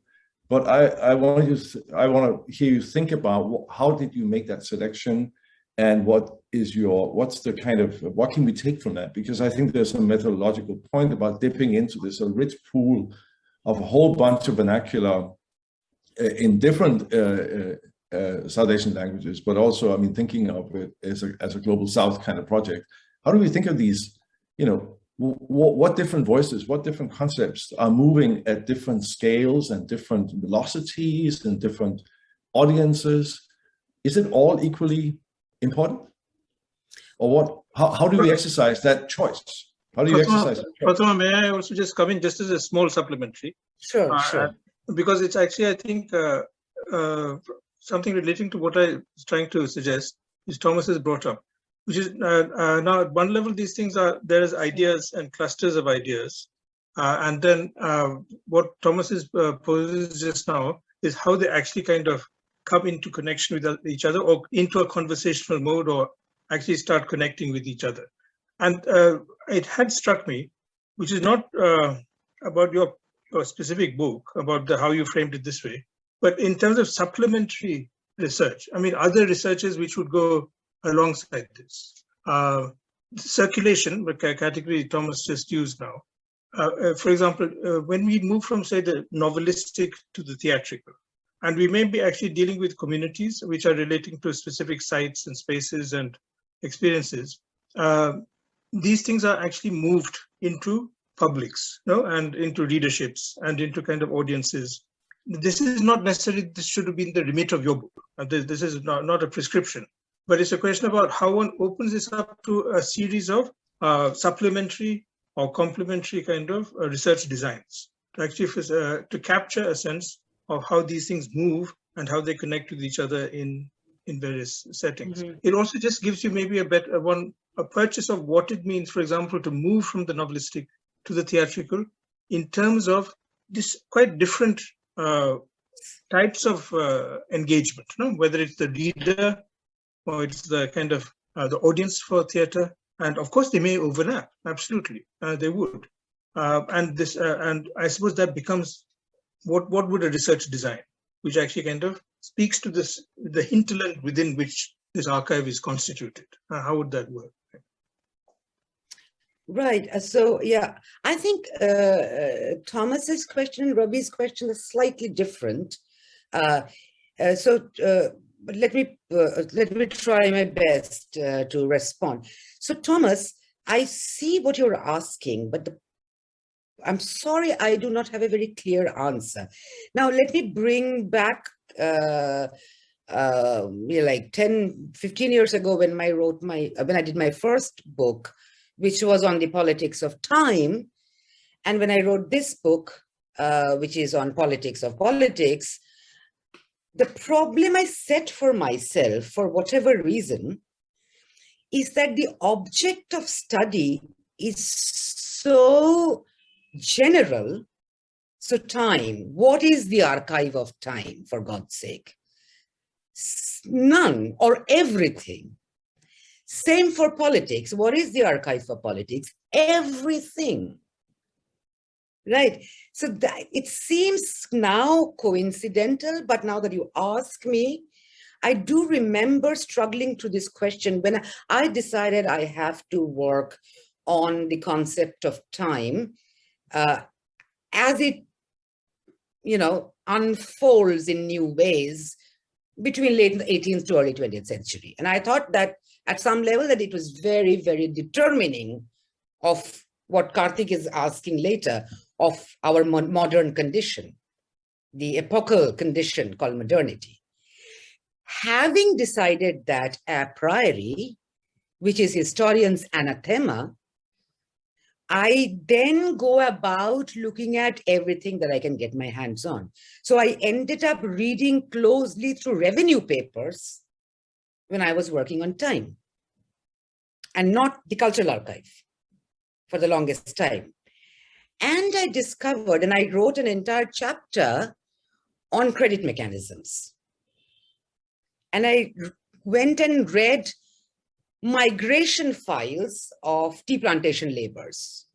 But i i want you i want to hear you think about how did you make that selection and what is your what's the kind of what can we take from that? Because i think there's a methodological point about dipping into this a rich pool of a whole bunch of vernacular uh, in different uh, uh, uh, south asian languages but also i mean thinking of it as a, as a global south kind of project. How do we think of these you know what different voices what different concepts are moving at different scales and different velocities and different audiences? Is it all equally important? Or what? How, how do we exercise that choice? How do you Prathama, exercise that choice? Prathama, may I also just come in just as a small supplementary? Sure, Uh, sure. Because it's actually, I think, uh, uh, something relating to what I was trying to suggest, is Thomas has brought up, which is uh, uh, now at one level, these things are, there is ideas and clusters of ideas. Uh, and then uh, what Thomas is uh, poses just now is how they actually kind of come into connection with each other or into a conversational mode or actually start connecting with each other. And uh, it had struck me, which is not uh, about your, your specific book, about the, how you framed it this way, but in terms of supplementary research, I mean, other researches which would go alongside this. Uh, circulation, the category Thomas just used now. Uh, uh, for example, uh, when we move from, say, the novelistic to the theatrical, and we may be actually dealing with communities which are relating to specific sites and spaces and experiences. Uh, these things are actually moved into publics you know, and into readerships and into kind of audiences. This is not necessarily, this should have been the remit of your book. Uh, this, this is not, not a prescription, but it's a question about how one opens this up to a series of uh, supplementary or complementary kind of uh, research designs to actually uh, to capture a sense of how these things move and how they connect with each other in in various settings. Mm -hmm. It also just gives you maybe a better one a purchase of what it means, for example, to move from the novelistic to the theatrical in terms of this quite different uh, types of uh, engagement, no? whether it's the reader or it's the kind of uh, the audience for theater. And of course, they may overlap. Absolutely, uh, they would. Uh, and this, uh, and I suppose that becomes what, what would a research design, which actually kind of speaks to this, the hinterland within which this archive is constituted? Uh, how would that work? Right. uh, So, yeah, I think uh, uh, Thomas's question Ravi's question is slightly different. Uh, uh, so, let me let me try my best to respond. So, Thomas, I see what you're asking, but the, I'm sorry I do not have a very clear answer. Now, let me bring back uh, uh, like 10, 15 years ago when I wrote my when I did my first book, which was on the politics of time. And when I wrote this book, uh, which is on politics of politics, the problem I set for myself, for whatever reason, is that the object of study is so general. So time, what is the archive of time, for God's sake? None or everything. Same for politics. What is the archive for politics? Everything. Right. So that it seems now coincidental, but now that you ask me, I do remember struggling to this question when I decided I have to work on the concept of time uh, as it, you know, unfolds in new ways between late 18th to early 20th century. And I thought that at some level that it was very, very determining of what Karthik is asking later of our mo- modern condition, the epochal condition called modernity. Having decided that a priori, which is historians' anathema, I then go about looking at everything that I can get my hands on. So I ended up reading closely through revenue papers when I was working on time and not the cultural archive for the longest time. And I discovered, and I wrote an entire chapter on credit mechanisms. And I went and read migration files of tea plantation laborers.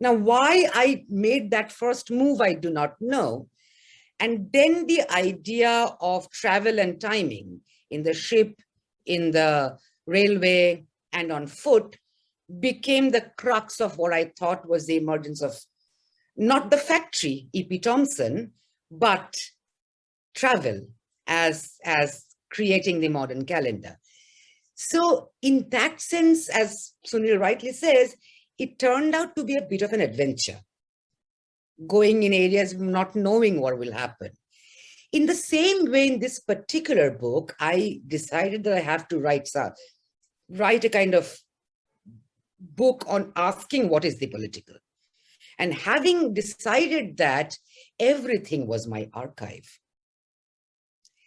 Now, why I made that first move, I do not know. And then the idea of travel and timing in the ship, in the railway, and on foot became the crux of what I thought was the emergence of not the factory, E.P. Thompson, but travel as, as creating the modern calendar. So in that sense, as Sunil rightly says, it turned out to be a bit of an adventure, going in areas not knowing what will happen. In the same way, in this particular book, I decided that I have to write, write a kind of book on asking what is the political. And having decided that, everything was my archive.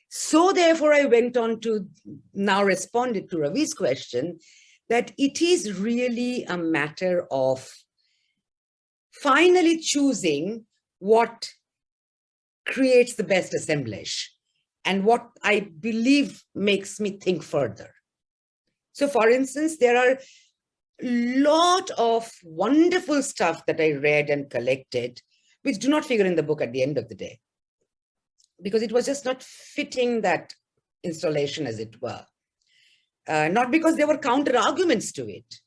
So therefore, I went on to now responded to Ravi's question that it is really a matter of finally choosing what creates the best assemblage and what I believe makes me think further. So for instance, there are lot of wonderful stuff that I read and collected, which do not figure in the book at the end of the day, because it was just not fitting that installation as it were. Uh, not because there were counter arguments to it,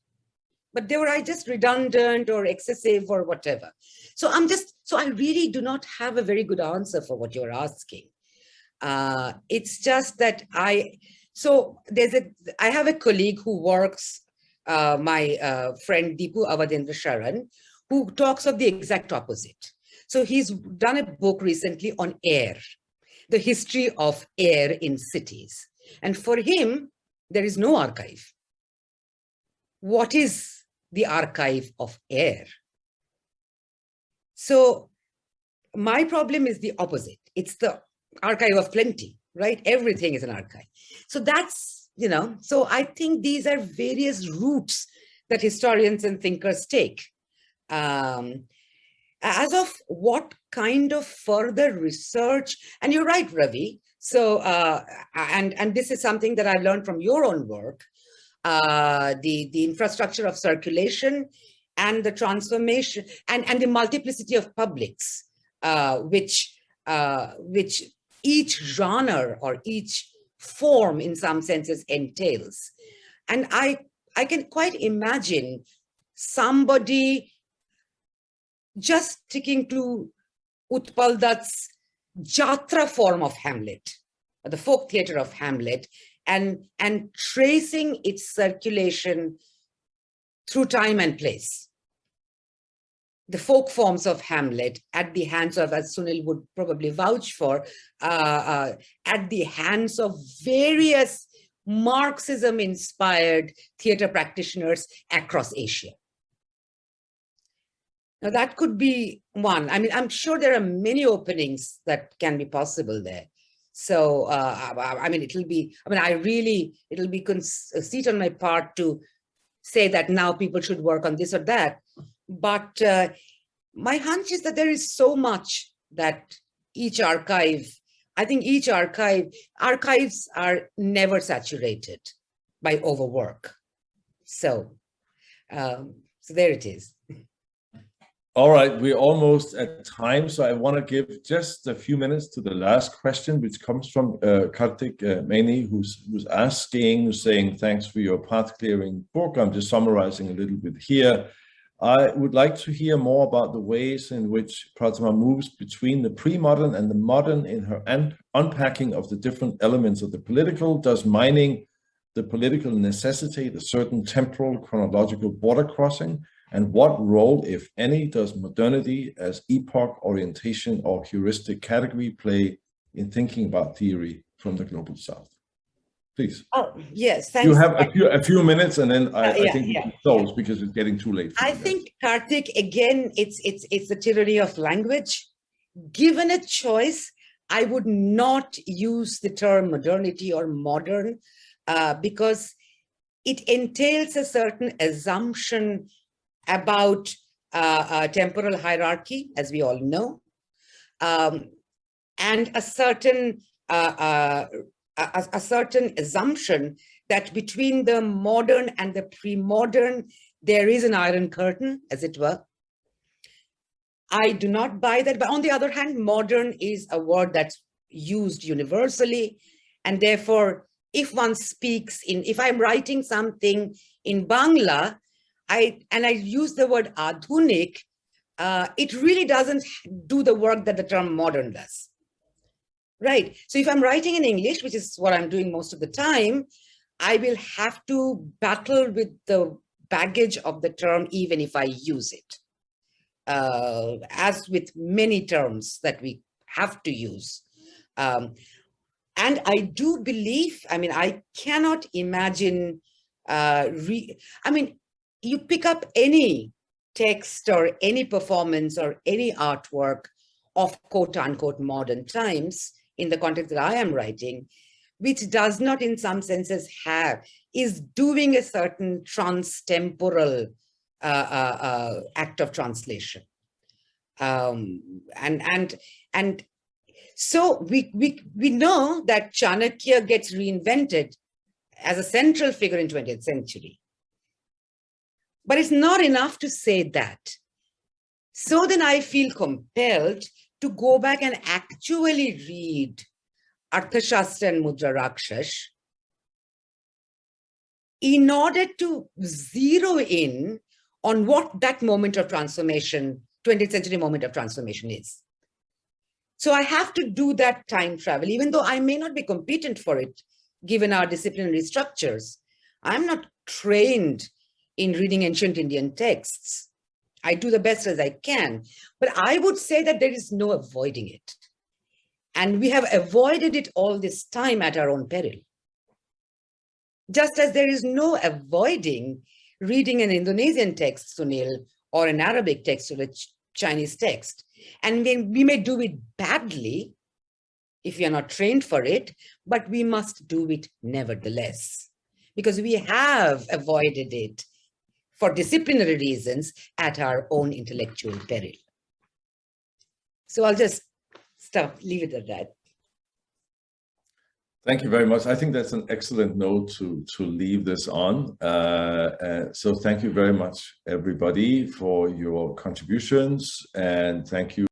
but they were I just redundant or excessive or whatever. So I'm just, so I really do not have a very good answer for what you're asking. Uh, it's just that I, so there's a, I have a colleague who works uh, my uh, friend Deepu Awadhendra Sharan, who talks of the exact opposite. So he's done a book recently on air, the history of air in cities. And for him, there is no archive. What is the archive of air? So my problem is the opposite. It's the archive of plenty, right? Everything is an archive. So that's you know, so I think these are various routes that historians and thinkers take. Um, as of what kind of further research, and you're right, Ravi. So, uh, and, and this is something that I've learned from your own work, uh, the, the infrastructure of circulation and the transformation and, and the multiplicity of publics, uh, which, uh, which each genre or each form in some senses entails. And I, I can quite imagine somebody just sticking to Utpal Dutt's Jatra form of Hamlet, the folk theater of Hamlet, and, and tracing its circulation through time and place. The folk forms of Hamlet at the hands of, as Sunil would probably vouch for, uh, uh, at the hands of various Marxism-inspired theater practitioners across Asia. Now that could be one. I mean, I'm sure there are many openings that can be possible there. So, uh, I mean, it'll be, I mean, I really, it'll be seat on my part to say that now people should work on this or that. But uh, my hunch is that there is so much that each archive, I think each archive, archives are never saturated by overwork. So, um, so there it is. [LAUGHS] All right, we're almost at time, so I want to give just a few minutes to the last question, which comes from uh, Kartik uh, who's, who's asking, saying, thanks for your path clearing book. I'm just summarizing a little bit here. I would like to hear more about the ways in which Prathama moves between the pre-modern and the modern in her un unpacking of the different elements of the political. Does mining the political necessitate a certain temporal chronological border crossing? And what role, if any, does modernity as epoch orientation or heuristic category play in thinking about theory from the global south? Please. Oh, yes, thanks. You have a few, a few minutes and then I, Uh, yeah, I think we yeah, can close because it's getting too late. I you guys. think, Karthik, again, it's, it's, it's the tyranny of language. Given a choice, I would not use the term modernity or modern uh, because it entails a certain assumption about uh, uh, temporal hierarchy, as we all know, um, and a certain uh, a, a certain assumption that between the modern and the pre-modern, there is an iron curtain, as it were. I do not buy that, but on the other hand, modern is a word that's used universally, and therefore, if one speaks in, if I'm writing something in Bangla, I and I use the word adhunik, uh, it really doesn't do the work that the term modern does. Right. So if I'm writing in English, which is what I'm doing most of the time, I will have to battle with the baggage of the term, even if I use it. Uh, as with many terms that we have to use. Um, and I do believe, I mean, I cannot imagine, uh, re I mean, you pick up any text or any performance or any artwork of quote unquote modern times in the context that I am writing, which does not in some senses have, is doing a certain trans-temporal uh, uh, uh, act of translation. Um, and, and, and so we, we, we know that Chanakya gets reinvented as a central figure in 20th century. But it's not enough to say that. So then I feel compelled to go back and actually read Arthashastra and Mudra in order to zero in on what that moment of transformation, 20th century moment of transformation is. So I have to do that time travel, even though I may not be competent for it, given our disciplinary structures. I'm not trained in reading ancient Indian texts. I do the best as I can, but I would say that there is no avoiding it. And we have avoided it all this time at our own peril. Just as there is no avoiding reading an Indonesian text, Sunil, or an Arabic text or a Ch Chinese text. And we may do it badly if we are not trained for it, but we must do it nevertheless, because we have avoided it for disciplinary reasons at our own intellectual peril. So I'll just stop, leave it at that. Thank you very much. I think that's an excellent note to, to leave this on. Uh, uh, so thank you very much, everybody, for your contributions. And thank you